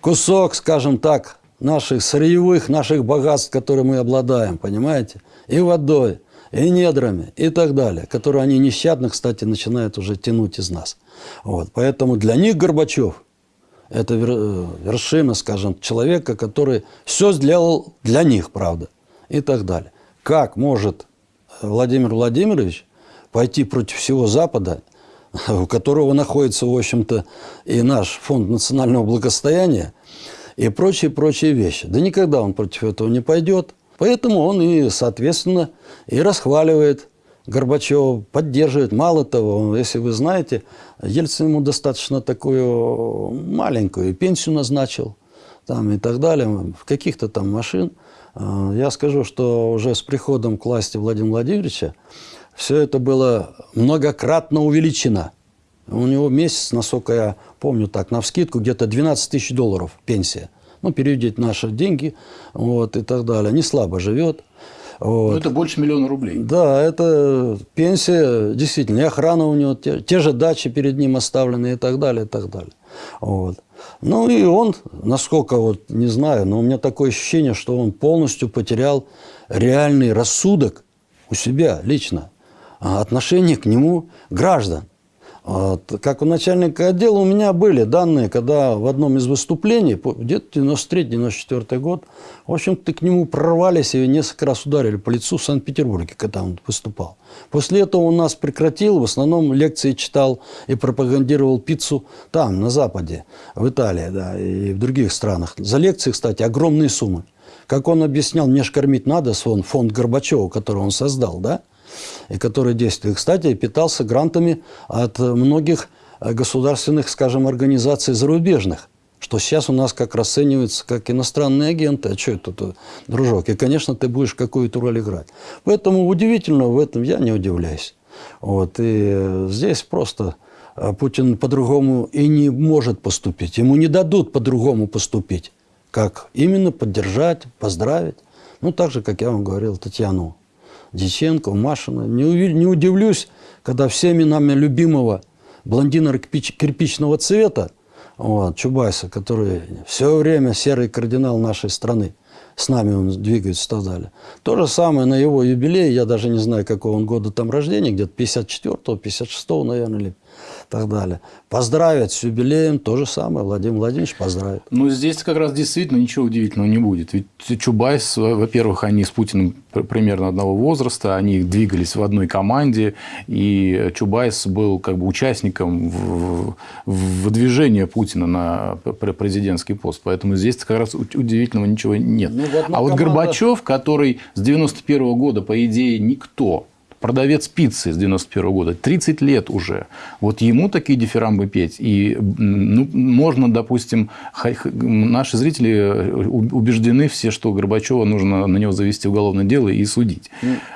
A: кусок, скажем так, наших сырьевых, наших богатств, которые мы обладаем, понимаете? И водой, и недрами, и так далее, которые они нещадно, кстати, начинают уже тянуть из нас. Вот. Поэтому для них Горбачев – это вершина, скажем, человека, который все сделал для них, правда, и так далее. Как может Владимир Владимирович пойти против всего Запада, у которого находится, в общем-то, и наш фонд национального благосостояния, и прочие-прочие вещи. Да никогда он против этого не пойдет – Поэтому он и, соответственно, и расхваливает Горбачева, поддерживает. Мало того, если вы знаете, Ельцин ему достаточно такую маленькую пенсию назначил там, и так далее, в каких-то там машин. А, я скажу, что уже с приходом к власти Владимира Владимировича все это было многократно увеличено. У него месяц, насколько я помню так, на вскидку где-то 12 тысяч долларов пенсия – ну, переведите наши деньги, вот, и так далее. Не слабо живет.
B: Вот. Ну, это больше миллиона рублей.
A: Да, это пенсия, действительно, и охрана у него, те, те же дачи перед ним оставлены и так далее, и так далее. Вот. Ну и он, насколько вот, не знаю, но у меня такое ощущение, что он полностью потерял реальный рассудок у себя лично, отношение к нему граждан. Вот. Как у начальника отдела у меня были данные, когда в одном из выступлений, где-то 93-94 год, в общем-то, к нему прорвались и несколько раз ударили по лицу в Санкт-Петербурге, когда он выступал. После этого он нас прекратил, в основном лекции читал и пропагандировал пиццу там, на Западе, в Италии да, и в других странах. За лекции, кстати, огромные суммы. Как он объяснял, мне ж кормить надо, фонд Горбачева, который он создал, да? И который действует. Кстати, питался грантами от многих государственных, скажем, организаций зарубежных что сейчас у нас как расценивается как иностранные агенты, а что это, дружок? И, конечно, ты будешь какую-то роль играть. Поэтому удивительно в этом я не удивляюсь. Вот, и здесь просто а Путин по-другому и не может поступить. Ему не дадут по-другому поступить. Как именно поддержать, поздравить. Ну, так же, как я вам говорил, Татьяну Диченко, Машина. Не, не удивлюсь, когда всеми нами любимого блондина кирпич- кирпичного цвета, вот, Чубайса, который все время серый кардинал нашей страны, с нами он двигается и так далее. То же самое на его юбилей, я даже не знаю, какого он года там рождения, где-то 54-го, 56-го, наверное, или так далее. Поздравить с юбилеем, то же самое, Владимир Владимирович поздравит.
B: Ну, здесь как раз действительно ничего удивительного не будет. Ведь Чубайс, во-первых, они с Путиным пр- примерно одного возраста, они двигались в одной команде, и Чубайс был как бы участником в, в выдвижения Путина на пр- президентский пост. Поэтому здесь как раз удивительного ничего нет.
A: Ну,
B: а вот
A: команда-
B: Горбачев, который с 91 года, по идее, никто, продавец пиццы с 91 года, 30 лет уже. Вот ему такие дифирамбы петь. И ну, можно, допустим, наши зрители э, убеждены все, что Горбачева нужно на него завести уголовное дело и судить.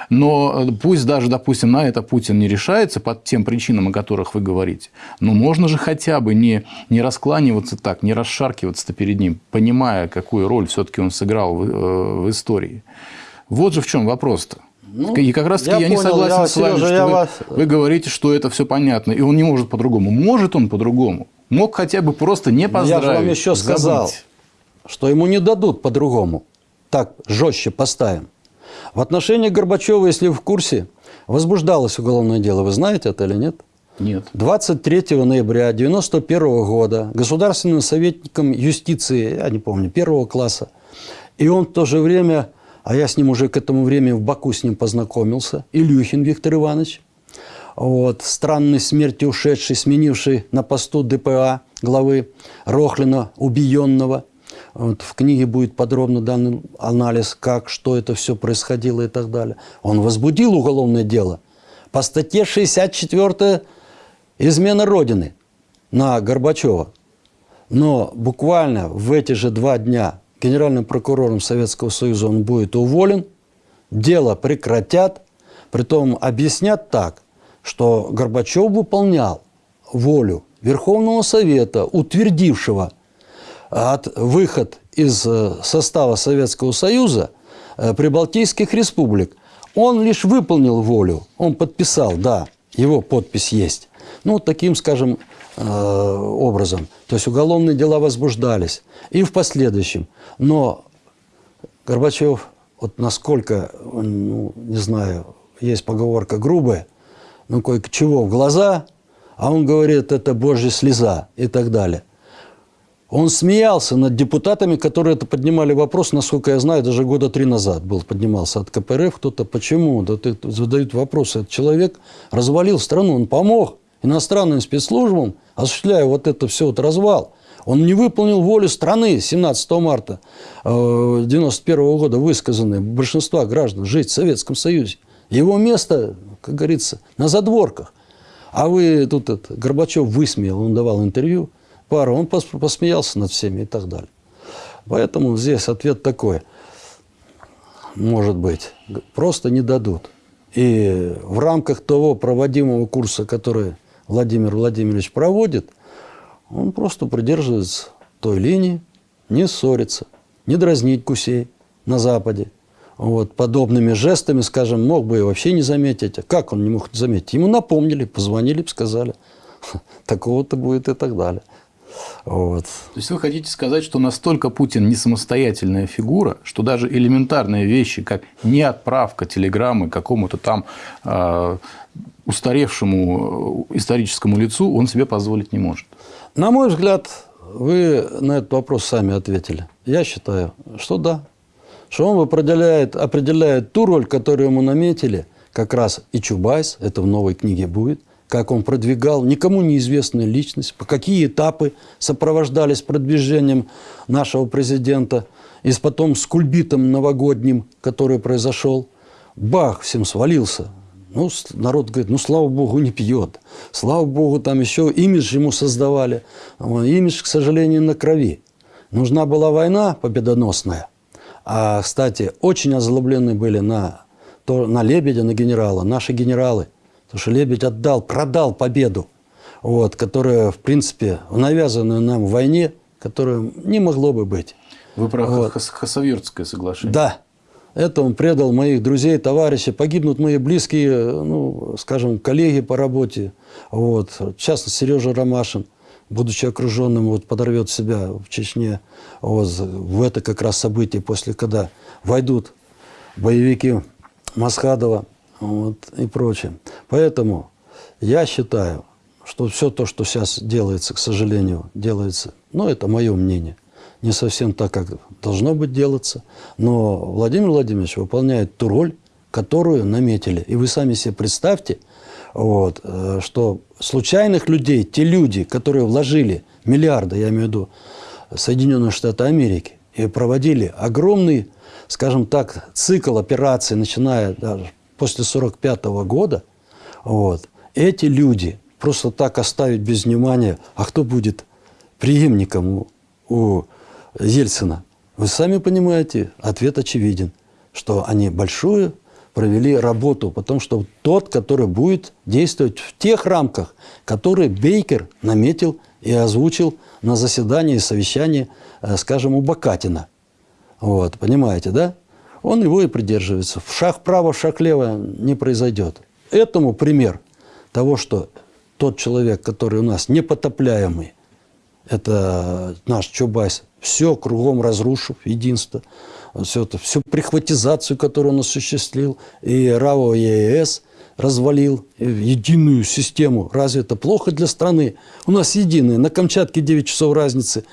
B: Но э, пусть даже, допустим, на это Путин не решается по тем причинам, о которых вы говорите, но можно же хотя бы не, не раскланиваться так, не расшаркиваться перед ним, понимая, какую роль все-таки он сыграл в, э, в истории. Вот же в чем вопрос-то.
A: Ну,
B: и как раз таки
A: я
B: я, не
A: понял,
B: согласен
A: я,
B: с вами,
A: Сережа,
B: что
A: я
B: вы,
A: вас-
B: вы говорите, что это все понятно, и он не может по-другому. Может он по-другому. Мог хотя бы просто не поздравить.
A: Я же вам еще
B: забыть.
A: сказал, что ему не дадут по-другому. Так жестче поставим. В отношении Горбачева, если вы в курсе, возбуждалось уголовное дело. Вы знаете это или нет?
B: Нет.
A: 23 ноября 1991 года государственным советником юстиции, я не помню, первого класса, и он в то же время, а я с ним уже к этому времени в Баку с ним познакомился, Илюхин Виктор Иванович, вот, странной смерти ушедший, сменивший на посту ДПА главы Рохлина, убиенного. Вот, в книге будет подробно дан анализ, как, что это все происходило и так далее. Он возбудил уголовное дело по статье 64 «Измена Родины» на Горбачева. Но буквально в эти же два дня генеральным прокурором Советского Союза он будет уволен, дело прекратят, притом объяснят так, что Горбачев выполнял волю Верховного Совета, утвердившего от выход из э, состава Советского Союза э, прибалтийских республик. Он лишь выполнил волю, он подписал, да, его подпись есть. Ну, таким, скажем, э, образом. То есть уголовные дела возбуждались и в последующем. Но Горбачев, вот насколько, ну, не знаю, есть поговорка грубая, ну, кое-чего в глаза, а он говорит, это божья слеза и так далее. Он смеялся над депутатами, которые это поднимали вопрос, насколько я знаю, даже года три назад был поднимался от КПРФ кто-то. Почему? Да ты, задают вопросы. Этот человек развалил страну, он помог иностранным спецслужбам, осуществляя вот это все, вот развал. Он не выполнил волю страны 17 марта 1991 года, высказанной большинства граждан, жить в Советском Союзе. Его место, как говорится, на задворках. А вы тут это, Горбачев высмеял, он давал интервью, пару, он пос- посмеялся над всеми и так далее. Поэтому здесь ответ такой. Может быть, просто не дадут. И в рамках того проводимого курса, который Владимир Владимирович проводит, он просто придерживается той линии, не ссориться, не дразнить гусей на Западе. Вот, подобными жестами, скажем, мог бы и вообще не заметить. А как он не мог заметить? Ему напомнили, позвонили, сказали, такого-то будет и так далее. Вот.
B: То есть вы хотите сказать, что настолько Путин не самостоятельная фигура, что даже элементарные вещи, как не отправка телеграммы какому-то там э, устаревшему историческому лицу, он себе позволить не может.
A: На мой взгляд, вы на этот вопрос сами ответили. Я считаю, что да. Что он определяет, определяет ту роль, которую ему наметили, как раз и Чубайс, это в новой книге будет, как он продвигал никому неизвестную личность, по какие этапы сопровождались продвижением нашего президента, и потом с кульбитом новогодним, который произошел. Бах, всем свалился. Ну, народ говорит, ну, слава богу, не пьет. Слава богу, там еще имидж ему создавали. Имидж, к сожалению, на крови. Нужна была война победоносная. А, кстати, очень озлоблены были на, то, на Лебедя, на генерала, наши генералы. Потому что Лебедь отдал, продал победу. вот, которая, в принципе, в навязанной нам войне, которая не могло бы быть.
B: Вы про
A: Вот.
B: Хас- Хасавюртское соглашение.
A: Да, это он предал моих друзей, товарищей, погибнут мои близкие, ну, скажем, коллеги по работе. Вот. В частности, Сережа Ромашин, будучи окруженным, вот, подорвет себя в Чечне. Вот, в это как раз событие, после когда войдут боевики Масхадова вот, и прочее. Поэтому я считаю, что все то, что сейчас делается, к сожалению, делается, ну, это мое мнение, не совсем так, как должно быть делаться, но Владимир Владимирович выполняет ту роль, которую наметили. И вы сами себе представьте, вот, э, что случайных людей, те люди, которые вложили миллиарды, я имею в виду Соединенные Штаты Америки, и проводили огромный, скажем так, цикл операций, начиная даже после 1945 года, вот, эти люди просто так оставить без внимания, а кто будет преемником у, у Ельцина? Вы сами понимаете, ответ очевиден, что они большую провели работу, потому что тот, который будет действовать в тех рамках, которые Бейкер наметил и озвучил на заседании совещании, э, скажем, у Бакатина. Вот, понимаете, да? Он его и придерживается. В шаг вправо, в шаг лево не произойдет. Этому пример того, что тот человек, который у нас непотопляемый, это наш Чубайс, все кругом разрушив, единство, все это, всю прихватизацию, которую он осуществил, и РАО ЕС развалил, и единую систему. Разве это плохо для страны? У нас единая. На Камчатке 9 часов разницы.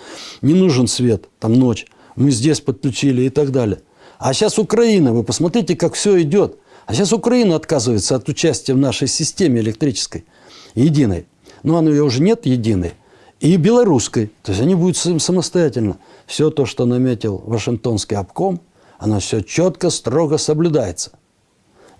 A: Не нужен свет, там ночь. Мы здесь подключили и так далее. А сейчас Украина, вы посмотрите, как все идет. А сейчас Украина отказывается от участия в нашей системе электрической, единой. Но она ее уже нет единой. И белорусской. То есть они будут сам- самостоятельно. Все то, что наметил Вашингтонский обком, оно все четко, строго соблюдается.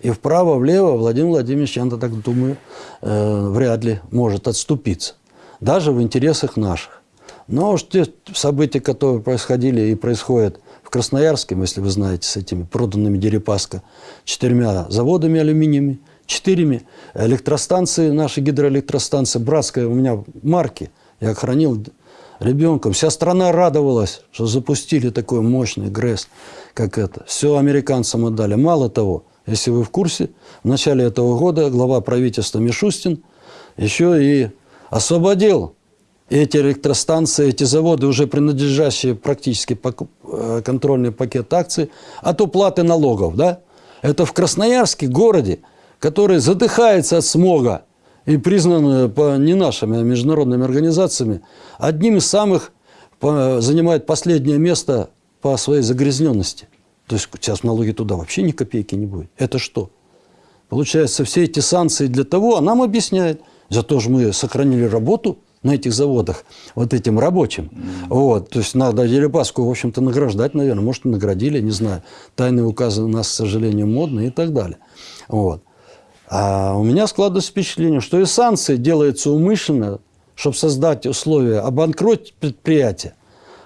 A: И вправо-влево Владимир Владимирович, я так думаю, э, вряд ли может отступиться. Даже в интересах наших. Но уж те события, которые происходили и происходят в Красноярске, если вы знаете, с этими проданными Дерипаска четырьмя заводами алюминиевыми, четырьмя электростанции, наши гидроэлектростанции, братская у меня марки, я хранил ребенком. Вся страна радовалась, что запустили такой мощный ГРЭС, как это. Все американцам отдали. Мало того, если вы в курсе, в начале этого года глава правительства Мишустин еще и освободил эти электростанции, эти заводы, уже принадлежащие практически э, контрольный пакет акций, от уплаты налогов. Да? Это в Красноярске, городе, который задыхается от смога и признан э, по, не нашими, а международными организациями, одним из самых, по- занимает последнее место по своей загрязненности. То есть сейчас налоги туда вообще ни копейки не будет. Это что? Получается, все эти санкции для того, а нам объясняют, зато же мы сохранили работу на этих заводах, вот этим рабочим. Вот, то есть надо Дерипаску, в общем-то, награждать, наверное. Может, и наградили, не знаю. Тайные указы у нас, к сожалению, модные и так далее. Вот. А у меня складывается впечатление, что и санкции делаются умышленно, чтобы создать условия обанкротить предприятие.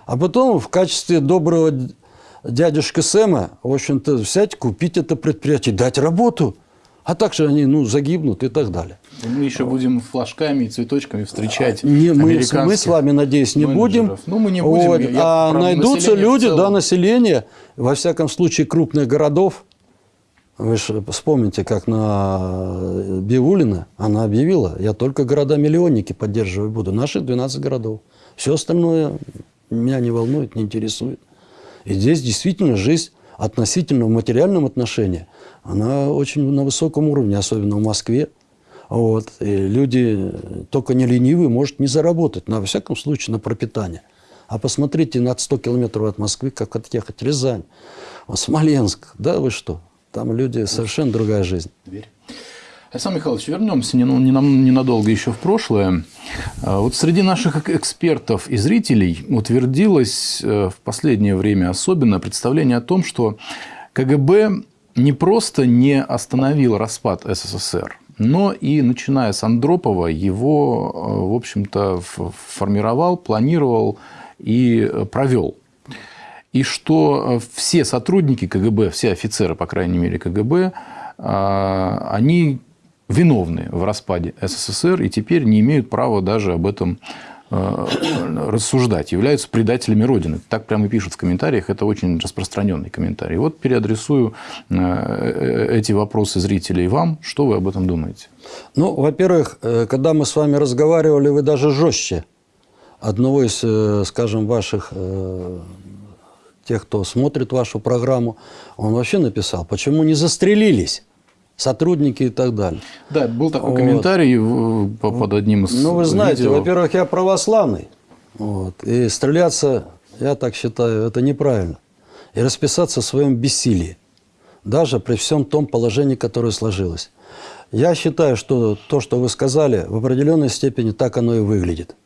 A: А потом в качестве доброго д- дядюшка Сэма, в общем-то, взять, купить это предприятие, дать работу. А также они, ну, загибнут и так далее.
B: И мы еще будем флажками и цветочками встречать
A: Не, мы, мы с вами, надеюсь, не будем.
B: менеджеров. Ну, мы не будем.
A: Вот.
B: Я
A: а найдутся люди, да, население, во всяком случае, крупных городов. Вы же вспомните, как на Биулина она объявила, я только города-миллионники поддерживать буду, наши 12 городов. Все остальное меня не волнует, не интересует. И здесь действительно жизнь относительно в материальном отношении, она очень на высоком уровне, особенно в Москве. Вот. И люди только не ленивые, может не заработать, во всяком случае на пропитание. А посмотрите на 100 километров от Москвы, как отъехать Рязань, Смоленск. Да вы что? Там люди совершенно другая жизнь.
B: Дверь. Александр Михайлович, вернемся ненадолго еще в прошлое. А, Вот среди наших эк- экспертов и зрителей утвердилось э, в последнее время особенно представление о том, что КГБ не просто не остановил распад СССР, но и, начиная с Андропова, его, э, в общем-то, формировал, планировал и э, провел. И что э, все сотрудники КГБ, все офицеры, по крайней мере, КГБ, а, они виновны в распаде СССР и теперь не имеют права даже об этом э, рассуждать, являются предателями Родины. Так прямо и пишут в комментариях, это очень распространенный комментарий. Вот переадресую э, эти вопросы зрителей вам. Что вы об этом думаете?
A: Ну, во-первых, э, когда мы с вами разговаривали, вы даже жестче одного из, э, скажем, ваших э, тех, кто смотрит вашу программу, он вообще написал, почему не застрелились сотрудники и так далее.
B: Да, был такой
A: Вот.
B: комментарий под одним из
A: Ну, вы знаете,
B: видео.
A: во-первых, я православный. Вот, и стреляться, я так считаю, это неправильно. И расписаться в своем бессилии. Даже при всем том положении, которое сложилось. Я считаю, что то, что вы сказали, в определенной степени так оно и выглядит.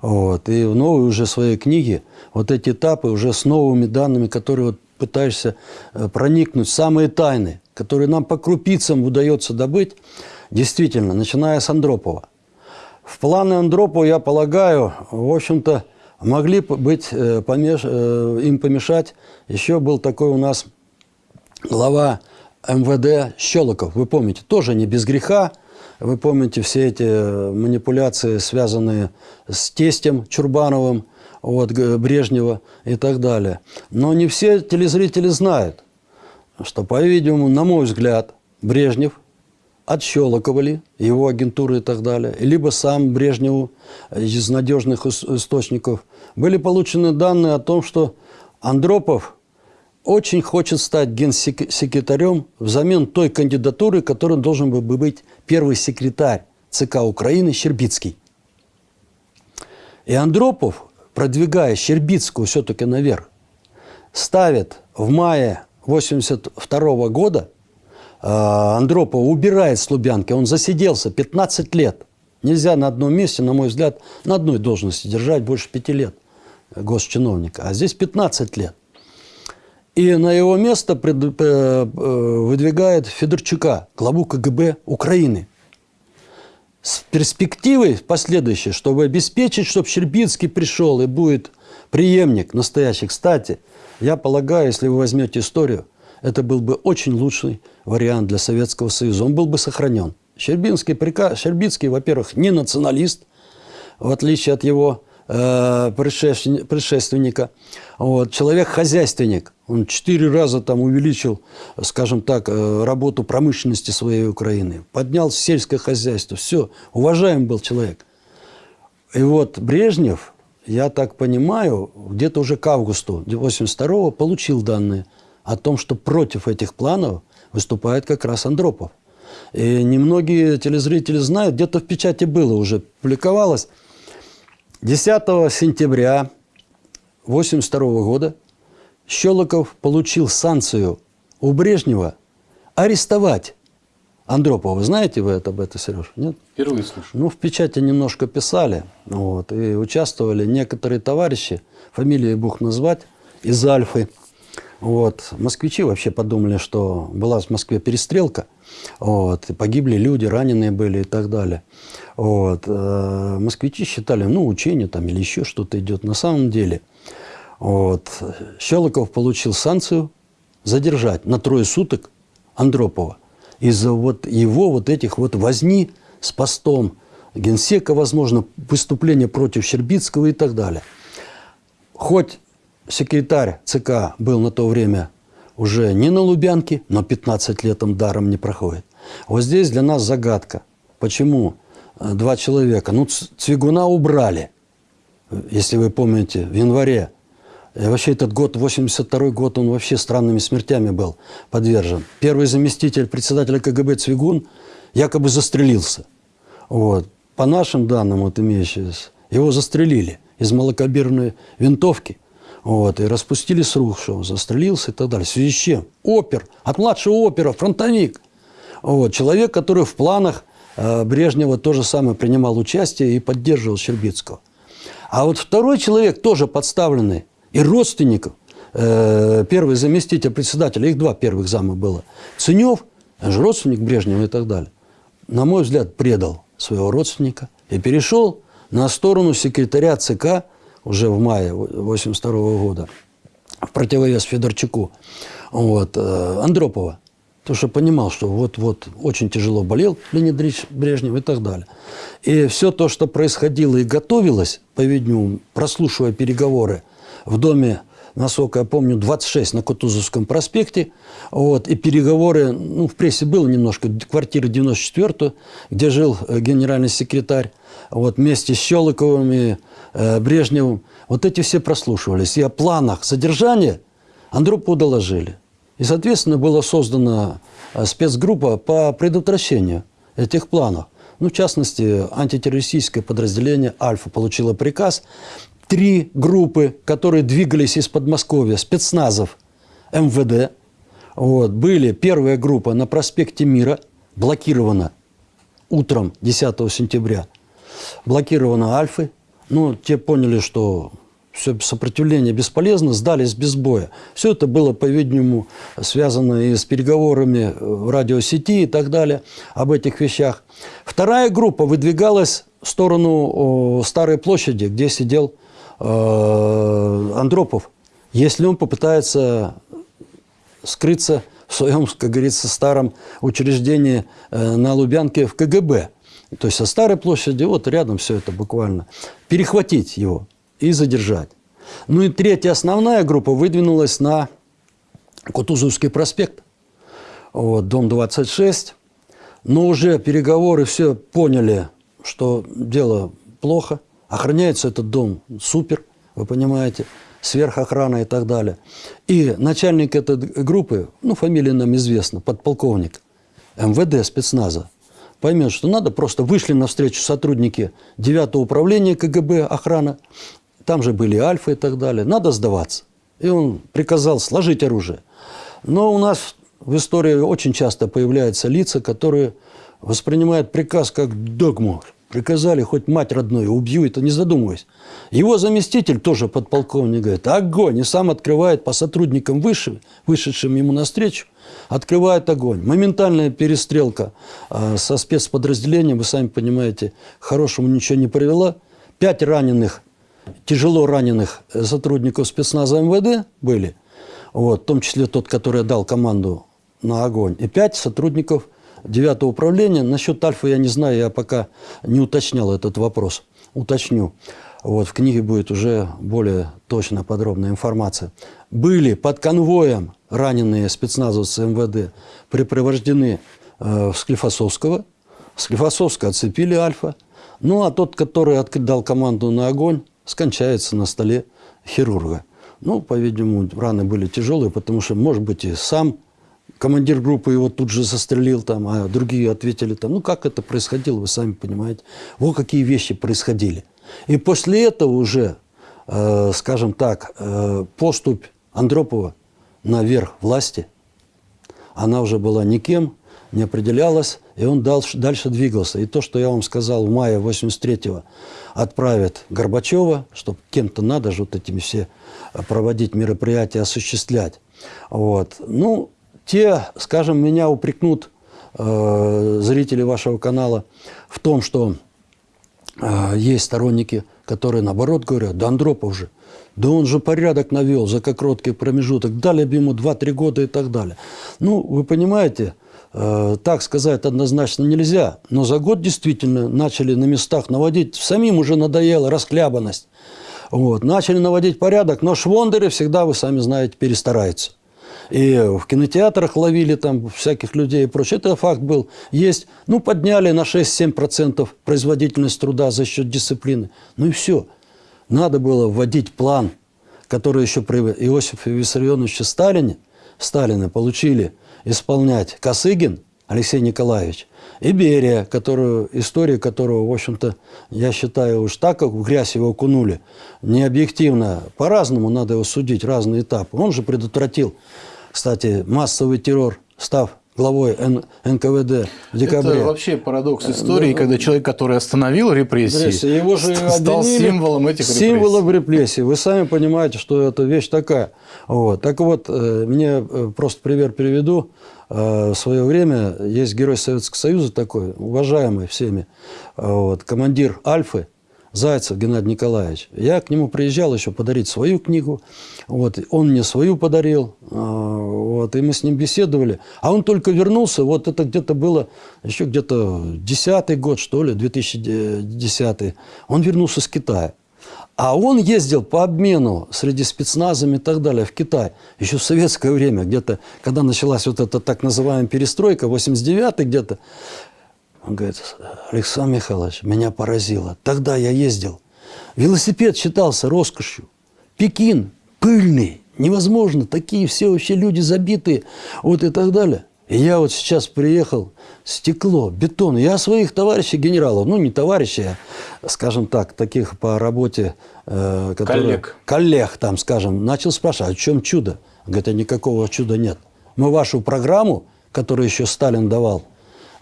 A: Вот. И в новой уже своей книге вот эти этапы уже с новыми данными, которые вот пытаешься э, проникнуть самые тайны, которые нам по крупицам удается добыть, действительно, начиная с Андропова. В планы Андропова, я полагаю, в общем-то, могли быть, э, помеш- э, им помешать. Еще был такой у нас глава МВД Щелоков, вы помните, тоже не без греха. Вы помните все эти э, манипуляции, связанные с тестем Чурбановым, вот, Г- Брежнева и так далее. Но не все телезрители знают, что, по-видимому, на мой взгляд, Брежнев отщелоковали его агентуры и так далее, либо сам Брежневу из надежных ис- источников. Были получены данные о том, что Андропов очень хочет стать генсекретарем взамен той кандидатуры, которой должен был бы быть первый секретарь ЦК Украины Щербицкий. И Андропов, продвигая Щербицкую все-таки наверх, ставит в мае 82 года э, Андропова убирает с он засиделся 15 лет. Нельзя на одном месте, на мой взгляд, на одной должности держать больше пяти лет госчиновника, а здесь 15 лет. И на его место пред- э, э, выдвигает Федорчука, главу КГБ Украины. С перспективой последующей, чтобы обеспечить, чтобы Щербицкий пришел и будет преемник настоящий. Кстати, я полагаю, если вы возьмете историю, это был бы очень лучший вариант для Советского Союза. Он был бы сохранен. Щербинский, прика- Щербицкий, во-первых, не националист, в отличие от его э, предшествен- предшественника. Вот. Человек-хозяйственник. Он четыре раза там увеличил, скажем так, э, работу промышленности своей Украины. Поднял сельское хозяйство. Все. Уважаем был человек. И вот Брежнев, я так понимаю, где-то уже к августу 82 получил данные о том, что против этих планов выступает как раз Андропов. И немногие телезрители знают, где-то в печати было уже, публиковалось. 10 сентября 1982 года Щелоков получил санкцию у Брежнева арестовать Андропова. Вы знаете вы это, об этом, Сереж? Нет?
B: Впервые слышу.
A: Ну, в печати немножко писали, вот, и участвовали некоторые товарищи, фамилии бух назвать, из Альфы. Вот. Москвичи вообще подумали, что была в Москве перестрелка, вот, и погибли люди, раненые были и так далее. Вот. э, Москвичи считали, ну, учение там или еще что-то идет. На самом деле, вот, Щелоков получил санкцию задержать на трое суток Андропова из-за вот его вот этих вот возни с постом генсека, возможно, выступления против Щербицкого и так далее. Хоть секретарь ЦК был на то время уже не на Лубянке, но 15 лет он даром не проходит. Вот здесь для нас загадка. Почему э, два человека? Ну, Цвигуна убрали, если вы помните, в январе. И вообще этот год, 82 год, он вообще странными смертями был подвержен. Первый заместитель председателя КГБ Цвигун якобы застрелился. Вот. По нашим данным, вот имеющимся, его застрелили из малокалиберной винтовки. Вот, и распустили с рук, что он застрелился и так далее. В связи с чем? Опер, от младшего опера, фронтовик. Вот, человек, который в планах э, Брежнева тоже самое принимал участие и поддерживал Щербицкого. А вот второй человек, тоже подставленный, и родственников, э, первый заместитель председателя, их два первых зама было, Ценев, же родственник Брежнева и так далее, на мой взгляд, предал своего родственника и перешел на сторону секретаря ЦК уже в мае 1982 года, в противовес Федорчуку, вот, э, Андропова. Потому что понимал, что вот-вот очень тяжело болел Леонид Ильич Брежнев и так далее. И все то, что происходило и готовилось, по-видимому, прослушивая переговоры в доме, насколько я помню, 26 на Кутузовском проспекте, вот, и переговоры, ну, в прессе было немножко, квартира 94 где жил э, генеральный секретарь, вот, вместе с Щелоковым и э, Брежневым. Вот эти все прослушивались. И о планах задержания Андропову доложили. И, соответственно, была создана э, спецгруппа по предотвращению этих планов. Ну, в частности, антитеррористическое подразделение «Альфа» получило приказ. Три группы, которые двигались из Подмосковья, спецназов МВД, вот, были. Первая группа на проспекте Мира, блокирована утром 10 сентября. Блокирована Альфы. Ну, те поняли, что все сопротивление бесполезно, сдались без боя. Все это было, по-видимому, связано и с переговорами в радиосети и так далее, об этих вещах. Вторая группа выдвигалась в сторону Старой площади, где сидел э, Андропов. Если он попытается скрыться в своем, как говорится, старом учреждении э, на Лубянке в КГБ. То есть со Старой площади, вот рядом все это буквально. Перехватить его и задержать. Ну и третья основная группа выдвинулась на Кутузовский проспект, вот, дом 26. Но уже переговоры все поняли, что дело плохо. Охраняется этот дом супер, вы понимаете, сверхохрана и так далее. И начальник этой группы, ну, фамилия нам известна, подполковник МВД спецназа, поймет, что надо, просто вышли навстречу сотрудники 9 управления КГБ охрана, там же были альфа и так далее. Надо сдаваться. И он приказал сложить оружие. Но у нас в истории очень часто появляются лица, которые воспринимают приказ как догму. Приказали хоть мать родную, убью это, не задумываясь. Его заместитель, тоже подполковник, говорит, огонь, и сам открывает по сотрудникам выше, вышедшим ему навстречу, открывает огонь. Моментальная перестрелка э, со спецподразделением, вы сами понимаете, хорошему ничего не привела. Пять раненых тяжело раненых сотрудников спецназа МВД были, вот, в том числе тот, который дал команду на огонь, и пять сотрудников 9 управления. Насчет Альфа я не знаю, я пока не уточнял этот вопрос. Уточню. Вот, в книге будет уже более точная, подробная информация. Были под конвоем раненые спецназовцы МВД припровождены э, в Склифосовского. Склифосовского отцепили Альфа. Ну, а тот, который дал команду на огонь, скончается на столе хирурга. Ну, по-видимому, раны были тяжелые, потому что, может быть, и сам командир группы его тут же застрелил, там, а другие ответили там. Ну, как это происходило, вы сами понимаете. Вот какие вещи происходили. И после этого уже, э, скажем так, э, поступь Андропова наверх власти, она уже была никем, не определялась, и он дальше, дальше двигался. И то, что я вам сказал в мае 83-го, отправят Горбачева, что кем-то надо же вот этими все проводить мероприятия, осуществлять. Вот. Ну, те, скажем, меня упрекнут э, зрители вашего канала в том, что э, есть сторонники, которые наоборот говорят, да Андропов же, да он же порядок навел за короткий промежуток, дали бы ему 2-3 года и так далее. Ну, вы понимаете, Э, так сказать однозначно нельзя, но за год действительно начали на местах наводить, самим уже надоела расклябанность. Вот. Начали наводить порядок, но швондеры всегда, вы сами знаете, перестараются. И в кинотеатрах ловили там всяких людей и прочее. Это факт был. Есть. Ну, подняли на 6-7% производительность труда за счет дисциплины. Ну и все. Надо было вводить план, который еще при Иосифе Виссарионовиче Сталине, Сталина получили – исполнять Косыгин Алексей Николаевич и Берия, которую, историю которого, в общем-то, я считаю, уж так, как в грязь его окунули, не объективно, по-разному надо его судить, разные этапы. Он же предотвратил, кстати, массовый террор, став главой Н НКВД в декабре.
B: Это вообще парадокс истории, да, когда человек, который остановил репрессии, репрессии его же стал символом этих репрессий.
A: Символом репрессий. Вы сами понимаете, что это вещь такая. Вот. Так вот, э, мне э, просто пример приведу. Э, в свое время есть герой Советского Союза такой, уважаемый всеми, вот, командир Альфы, Зайцев Геннадий Николаевич. Я к нему приезжал еще подарить свою книгу. Вот, он мне свою подарил. а, Вот, и мы с ним беседовали. А он только вернулся, вот это где-то было еще где-то десятый год, что ли, 2010. Он вернулся с Китая. А он ездил по обмену среди спецназами и так далее в Китай. Еще в советское время, где-то, когда началась вот эта так называемая перестройка, 89-й где-то. Он говорит, Александр Михайлович, меня поразило. Тогда я ездил. Велосипед считался роскошью. Пекин пыльный, невозможно. Такие все вообще люди забитые. Вот и так далее. И я вот сейчас приехал, стекло, бетон. Я своих товарищей генералов, ну не товарищей, а, скажем так, таких по работе, э, которые-
B: Коллег.
A: коллег там, скажем, начал спрашивать, а в чем чудо? Говорит, а никакого чуда нет. Мы вашу программу, которую еще Сталин давал,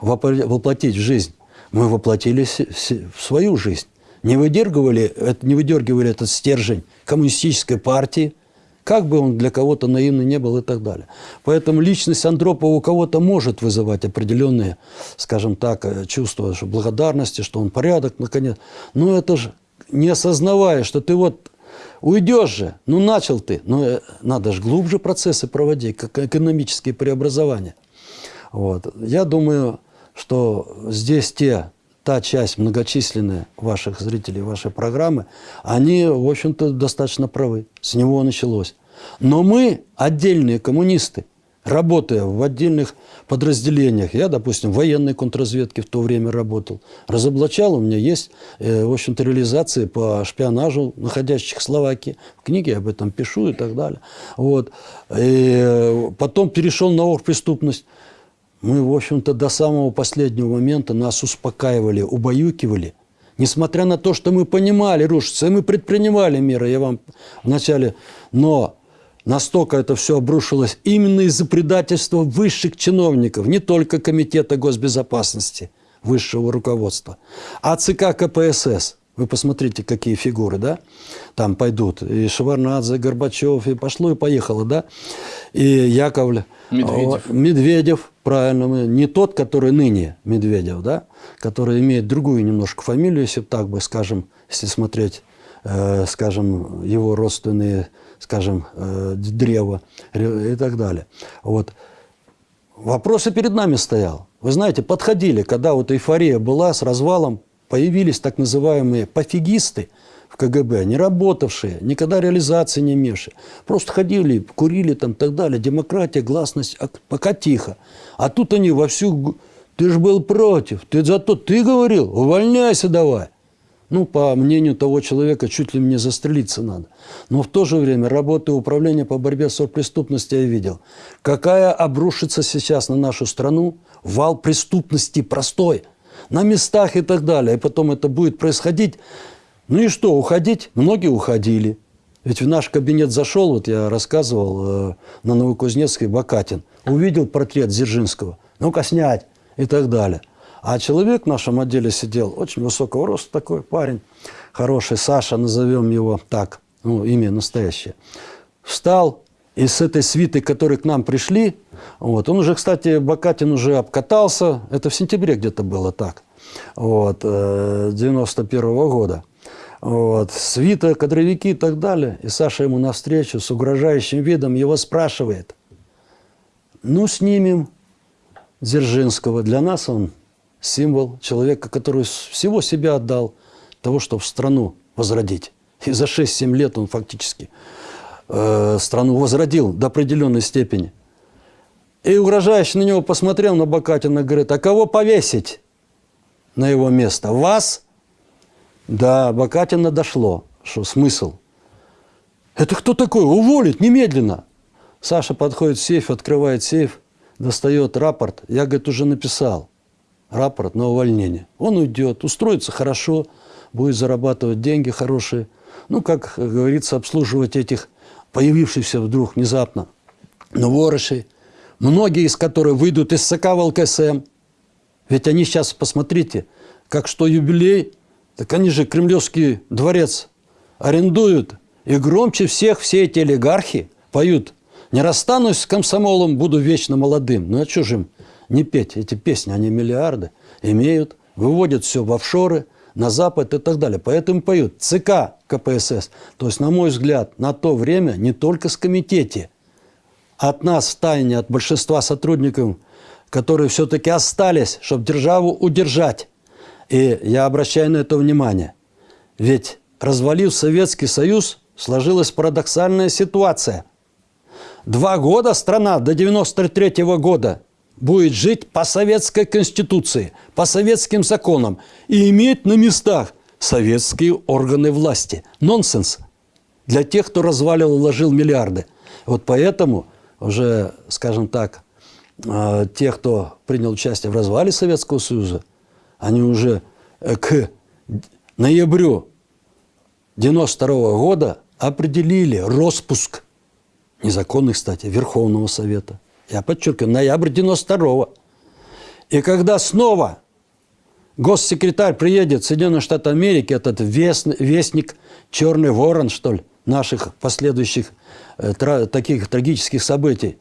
A: воплотить в жизнь, мы воплотили в свою жизнь. Не выдергивали, не выдергивали этот стержень коммунистической партии, как бы он для кого-то наивный не был и так далее. Поэтому личность Андропова у кого-то может вызывать определенные, скажем так, э, чувства благодарности, что он порядок, наконец. Но это же не осознавая, что ты вот уйдешь же, ну начал ты, но э, надо же глубже процессы проводить, как экономические преобразования. Вот. Я думаю, что здесь те, та часть многочисленная ваших зрителей вашей программы, они, в общем-то, достаточно правы. С него началось. Но мы, отдельные коммунисты, работая в отдельных подразделениях, я, допустим, в военной контрразведке в то время работал, разоблачал, у меня есть, э, в общем-то, реализации по шпионажу находящих в Словакии. В книге об этом пишу и так далее. Вот. И потом перешел на оргпреступность. Мы, в общем-то, до самого последнего момента нас успокаивали, убаюкивали. Несмотря на то, что мы понимали, рушится, и мы предпринимали меры, я вам вначале... Но настолько это все обрушилось именно из-за предательства высших чиновников, не только Комитета госбезопасности, высшего руководства, а ЦК КПСС. Вы посмотрите, какие фигуры, да, там пойдут. И Шеварнадзе, и Горбачев, и пошло, и поехало, да. И Яковлев.
B: Медведев.
A: О, Медведев, правильно. Не тот, который ныне Медведев, да, который имеет другую немножко фамилию, если так бы, скажем, если смотреть, э, скажем, его родственные, скажем, э, древо ре- и так далее. Вот. Вопрос и перед нами стоял. Вы знаете, подходили, когда вот эйфория была с развалом, появились так называемые пофигисты в КГБ, не работавшие, никогда реализации не имевшие. Просто ходили, курили там и так далее, демократия, гласность, пока тихо. А тут они вовсю, ты же был против, ты зато ты говорил, увольняйся давай. Ну, по мнению того человека, чуть ли мне застрелиться надо. Но в то же время, работая управления по борьбе с преступностью, я видел, какая обрушится сейчас на нашу страну вал преступности простой, на местах и так далее. И потом это будет происходить. Ну и что, уходить? Многие уходили. Ведь в наш кабинет зашел, вот я рассказывал, э, на Новокузнецкой Бакатин, увидел портрет Дзержинского. Ну-ка снять и так далее. А человек в нашем отделе сидел, очень высокого роста такой парень, хороший, Саша, назовем его так, ну, имя настоящее. Встал, и с этой свитой, которые к нам пришли, вот, он уже, кстати, Бакатин уже обкатался, это в сентябре где-то было так, вот, э, 91 года. Вот, свита, кадровики и так далее. И Саша ему навстречу с угрожающим видом его спрашивает, ну, снимем Дзержинского. Для нас он символ человека, который всего себя отдал того, чтобы страну возродить. И за 6-7 лет он фактически э, страну возродил до определенной степени. И угрожающий на него посмотрел на Бакатина говорит, а кого повесить на его место? Вас? Да, Бакатина дошло, что смысл. Это кто такой? Уволить немедленно. Саша подходит в сейф, открывает сейф, достает рапорт. Я, говорит, уже написал рапорт на увольнение. Он уйдет, устроится хорошо, будет зарабатывать деньги хорошие. Ну, как говорится, обслуживать этих появившихся вдруг внезапно новорышей, многие из которых выйдут из СК ВЛКСМ. Ведь они сейчас, посмотрите, как что юбилей, так они же Кремлевский дворец арендуют. И громче всех все эти олигархи поют «Не расстанусь с комсомолом, буду вечно молодым». Ну а что же им не петь эти песни? Они миллиарды имеют, выводят все в офшоры, на Запад и так далее. Поэтому поют ЦК КПСС. То есть, на мой взгляд, на то время не только с комитете, от нас в тайне, от большинства сотрудников, которые все-таки остались, чтобы державу удержать. И я обращаю на это внимание. Ведь развалив Советский Союз, сложилась парадоксальная ситуация. Два года страна до 93 года будет жить по советской конституции, по советским законам и иметь на местах советские органы власти. Нонсенс для тех, кто разваливал и вложил миллиарды. Вот поэтому уже, скажем так, э, те, кто принял участие в развале Советского Союза, они уже э, к ноябрю 92 года определили распуск, незаконный, кстати, Верховного Совета. Я подчеркиваю, ноябрь 92 И когда снова госсекретарь приедет в Соединенные Штаты Америки, этот вестник, «Черный ворон», что ли, наших последующих э, таких трагических событий,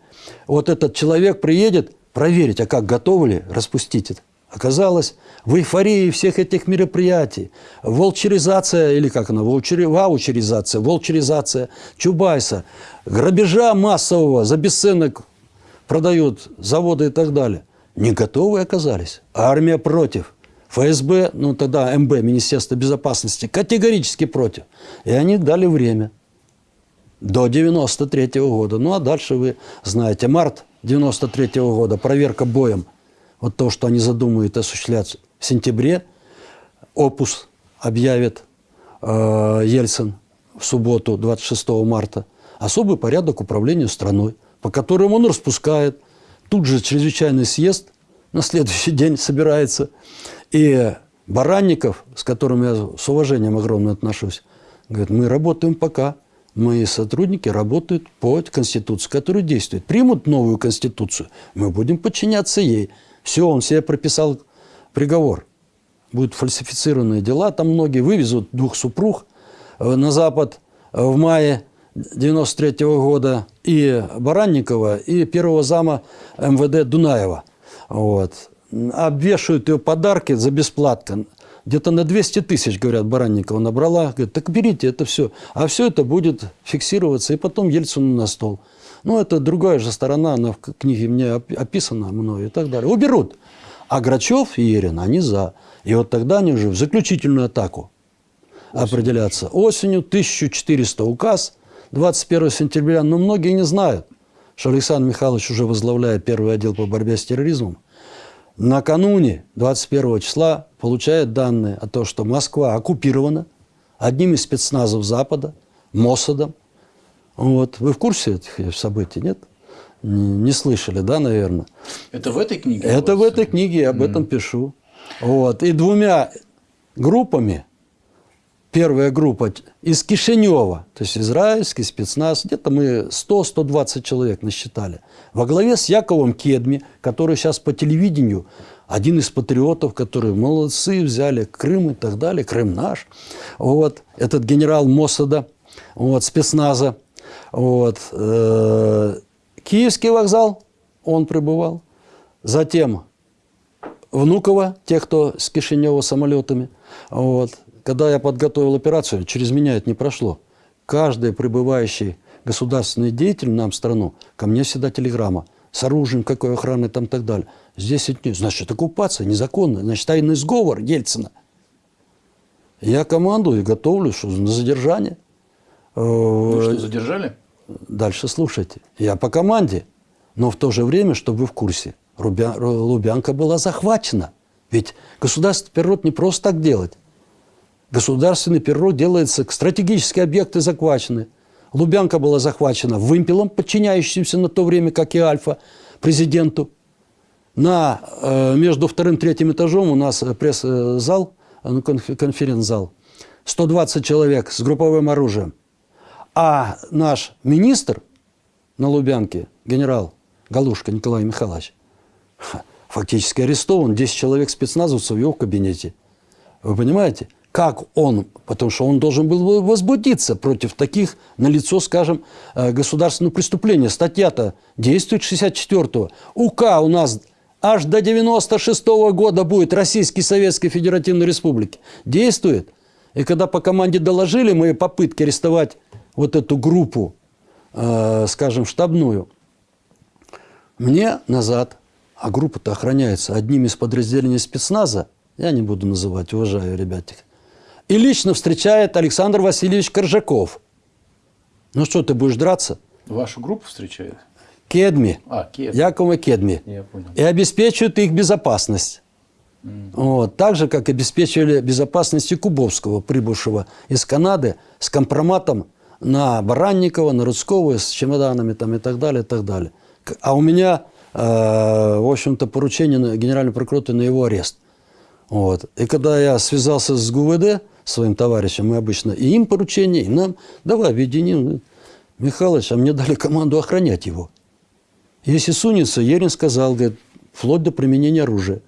A: вот этот человек приедет проверить, а как готовы ли распустить это. Оказалось, в эйфории всех этих мероприятий, волчеризация, или как она, волчери, ваучеризация, волчеризация Чубайса, грабежа массового за бесценок продают заводы и так далее, не готовы оказались. Армия против. ФСБ, ну тогда МБ, Министерство безопасности, категорически против. И они дали время. До 93 -го года. Ну а дальше вы знаете, март 93 -го года, проверка боем. Вот то, что они задумают осуществлять в сентябре, опус объявит э, Ельцин в субботу, 26 марта. Особый порядок управления страной по которым он распускает. Тут же чрезвычайный съезд на следующий день собирается. И Баранников, с которым я с уважением огромно отношусь, говорит, мы работаем пока. Мои сотрудники работают по Конституции, которая действует. Примут новую Конституцию, мы будем подчиняться ей. Все, он себе прописал приговор. Будут фальсифицированные дела, там многие вывезут двух супруг э, на Запад в мае 93 -го года и Баранникова, и первого зама МВД Дунаева. Вот. Обвешивают ее подарки за бесплатно. Где-то на 200 тысяч, говорят, Баранникова набрала. Говорит, так берите это все. А все это будет фиксироваться, и потом Ельцину на стол. Ну, это другая же сторона, она в книге мне описана мною и так далее. Уберут. А Грачев и Ерин, они за. И вот тогда они уже в заключительную атаку Осень. определятся. Осенью 1400 указ – 21 сентября, но многие не знают, что Александр Михайлович уже возглавляет первый отдел по борьбе с терроризмом. Накануне 21 числа получает данные о том, что Москва оккупирована одним из спецназов Запада, Моссадом. Вот. Вы в курсе этих событий, нет? Не, не слышали, да, наверное?
B: Это в этой книге?
A: Это в этой книге, я об mm. этом пишу. Вот. И двумя группами первая группа из Кишинева, то есть израильский спецназ, где-то мы 100-120 человек насчитали, во главе с Яковом Кедми, который сейчас по телевидению один из патриотов, которые молодцы, взяли Крым и так далее, Крым наш. Вот, этот генерал Моссада, вот, спецназа. Вот, э, Киевский вокзал, он пребывал. Затем Внуково, те, кто с Кишинева самолетами. Вот, когда я подготовил операцию, через меня это не прошло. Каждый прибывающий государственный деятель нам в страну, ко мне всегда телеграмма с оружием, какой охраны там и так далее. Здесь это не, значит, оккупация незаконная, значит, тайный сговор Ельцина. Я командую и готовлю что, на задержание.
B: Ну что, задержали?
A: Дальше слушайте. Я по команде, но в то же время, чтобы вы в курсе, Лубянка была захвачена. Ведь государственный перерод не просто так делать. Государственный перерод делается, стратегические объекты захвачены. Лубянка была захвачена вымпелом, подчиняющимся на то время, как и Альфа, президенту. На, э, между вторым и третьим этажом у нас пресс-зал, э, ну, конференц-зал. 120 человек с групповым оружием. А наш министр на Лубянке, генерал Галушка Николай Михайлович, фактически арестован. 10 человек спецназовцев в его кабинете. Вы понимаете? Как он, потому что он должен был возбудиться против таких, на лицо, скажем, э, государственного преступления. Статья-то действует 64-го. УК у нас аж до 96 года будет Российской Советской Федеративной Республики. Действует. И когда по команде доложили мои попытки арестовать вот эту группу, э, скажем, штабную, мне назад, а группа-то охраняется одним из подразделений спецназа, я не буду называть, уважаю ребятик, и лично встречает Александр Васильевич Коржаков. Ну что, ты будешь драться?
B: Вашу группу встречает?
A: Кедми.
B: А, Кедми.
A: Якова Кедми.
B: Я понял.
A: И обеспечивают их безопасность. Вот. Так же, как обеспечивали безопасность и Кубовского, прибывшего из Канады, с компроматом на Баранникова, на Рудского, с чемоданами там, и так далее, и так далее. А у меня, э, в общем-то, поручение на Генеральной прокуратуры на его арест. Вот. И когда я связался с ГУВД, своим товарищем, мы обычно и им поручение, и нам, давай объединим. Михалыч, а мне дали команду охранять его. Если сунется, Ерин сказал, говорит, вплоть до применения оружия.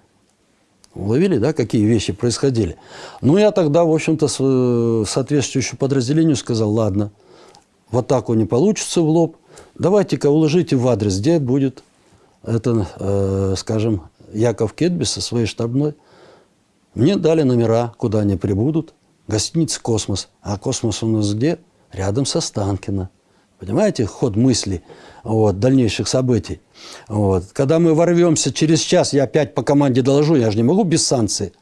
A: Уловили, да, какие вещи происходили? Ну, я тогда, в общем-то, э, соответствующему подразделению сказал, ладно, в атаку не получится в лоб, давайте-ка уложите в адрес, где будет, это, э, скажем, Яков Кетби со своей штабной. Мне дали номера, куда они прибудут. Гостиница «Космос». А «Космос» у нас где? Рядом с Останкино. Понимаете, ход мысли вот, дальнейших событий. Вот. Когда мы ворвемся через час, я опять по команде доложу, я же не могу без санкций.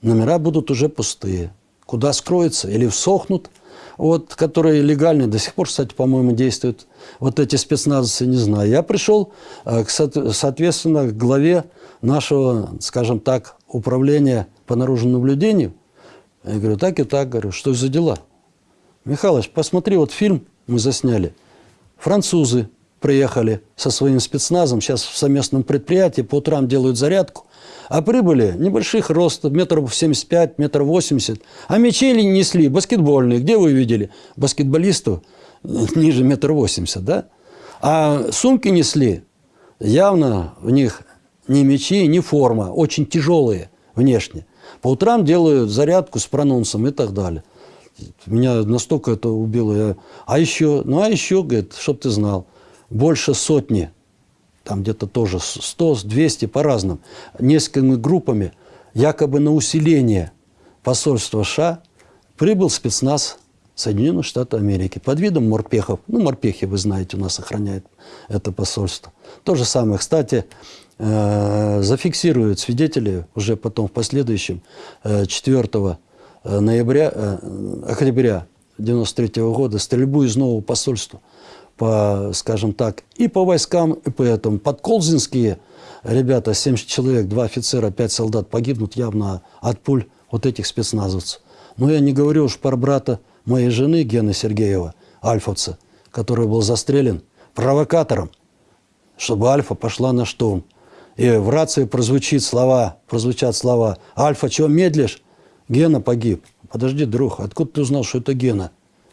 A: Номера будут уже пустые. Куда скроются или всохнут, вот, которые легальные, до сих пор, кстати, по-моему, действуют. Вот эти спецназовцы, не знаю. Я пришел, э, соответственно, к главе нашего, скажем так, управления по наружному наблюдению. Я говорю, так и так, говорю, что за дела? Михалыч, посмотри, вот фильм мы засняли. Французы приехали со своим спецназом, сейчас в совместном предприятии, по утрам делают зарядку, а прибыли небольших ростов, метров 75, метров 80, а мячи ли несли баскетбольные. Где вы видели баскетболистов ниже метра 80, да? А сумки несли, явно в них ни мячи, ни форма, очень тяжелые внешне. По утрам делают зарядку с прононсом и так далее. Меня настолько это убило. Я, а еще, ну а еще, говорит, чтоб ты знал, больше сотни, там где-то тоже 100, 200 по-разному, несколькими группами, якобы на усиление посольства США прибыл спецназ Соединенных Штатов Америки под видом морпехов. Ну, морпехи, вы знаете, у нас охраняют это посольство. То же самое, кстати, зафиксируют свидетели уже потом в последующем э, 4 ноября, э, октября 93 года стрельбу из нового посольства по, скажем так, и по войскам, и по этому. Подколзинские ребята, 70 человек, два офицера, пять солдат погибнут явно от пуль вот этих спецназовцев. Но я не говорю уж про брата моей жены Гены Сергеева, альфовца, который был застрелен провокатором, чтобы Альфа пошла на штурм. И в рации прозвучит слова, прозвучат слова «Альфа, чего медлишь?» Гена погиб. Подожди, друг, откуда ты узнал, что это Гена?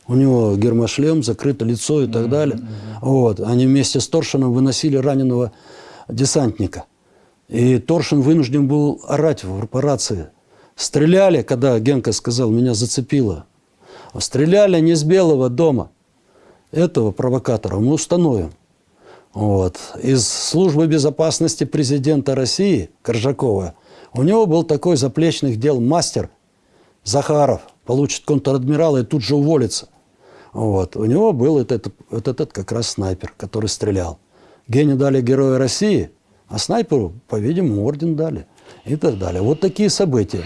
A: У него гермошлем, закрыто лицо и так далее. Вот. Они вместе с Торшином выносили раненого десантника. И Торшин вынужден был орать в рации. Стреляли, когда Генка сказал, меня зацепило. Стреляли не с Белого дома. Этого провокатора мы установим. Вот. Из службы безопасности президента России Коржакова у него был такой заплечных дел мастер Захаров. Получит контр-адмирала и тут же уволится. Вот. У него был этот, вот этот как раз снайпер, который стрелял. Гене дали Героя России, а снайперу, по-видимому, орден дали. И так далее. Вот такие события.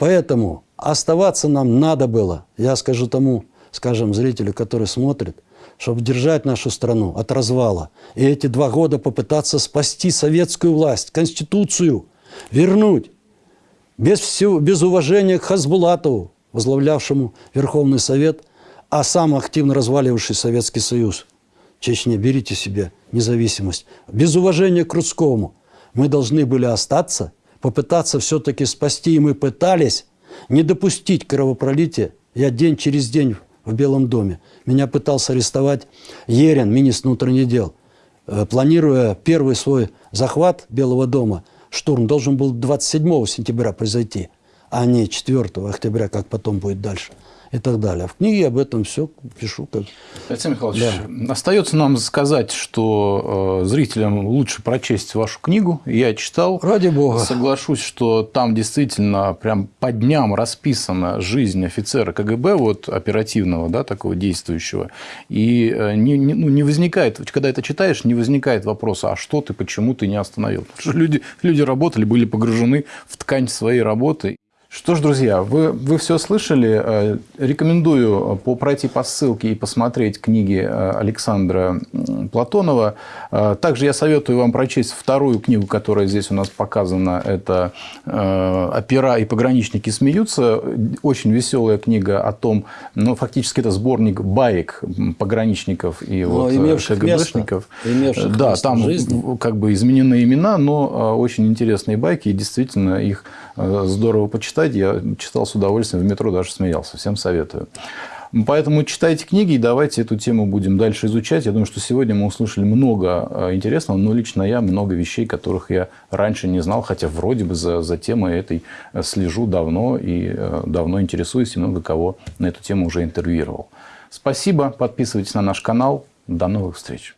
A: Поэтому оставаться нам надо было, я скажу тому, скажем, зрителю, который смотрит, чтобы держать нашу страну от развала. И эти два года попытаться спасти советскую власть, Конституцию, вернуть. Без, всего, без уважения к Хасбулатову, возглавлявшему Верховный Совет, а сам активно разваливавший Советский Союз. Чечне, берите себе независимость. Без уважения к Рудскому. Мы должны были остаться, попытаться все-таки спасти, и мы пытались не допустить кровопролития. Я день через день в Белом доме. Меня пытался арестовать Ерин, министр внутренних дел. Э, Планируя первый свой захват Белого дома, штурм должен был 27 сентября произойти, а не 4 октября, как потом будет дальше. И так далее. В книге об этом все пишу. Как...
B: Алексей Михайлович, остается нам сказать, что э, зрителям лучше прочесть вашу книгу. Я читал.
A: Ради бога.
B: Соглашусь, что там действительно прям по дням расписана жизнь офицера КГБ, вот оперативного, да, такого действующего. И э, не, не, ну, не возникает, когда это читаешь, не возникает вопроса, а что ты, почему ты не остановил? Потому что люди, люди работали, были погружены в ткань своей работы. Что ж, друзья, вы, вы все слышали. Э, рекомендую по пройти по ссылке и посмотреть книги э, Александра Платонова. Э, также я советую вам прочесть вторую книгу, которая здесь у нас показана. Это «Опера и пограничники смеются». Очень веселая книга о том, ну, фактически это сборник баек пограничников и вот КГБшников.
A: Место,
B: да, там жизни. как бы изменены имена, но очень интересные байки, и действительно их здорово почитать читать. Я читал с удовольствием, в метро даже смеялся. Всем советую. Поэтому читайте книги и давайте эту тему будем дальше изучать. Я думаю, что сегодня мы услышали много э, интересного, но лично я много вещей, которых я раньше не знал, хотя вроде бы за, за темой этой э, слежу давно и э, давно интересуюсь, и много кого на эту тему уже интервьюировал. Спасибо, подписывайтесь на наш канал. До новых встреч.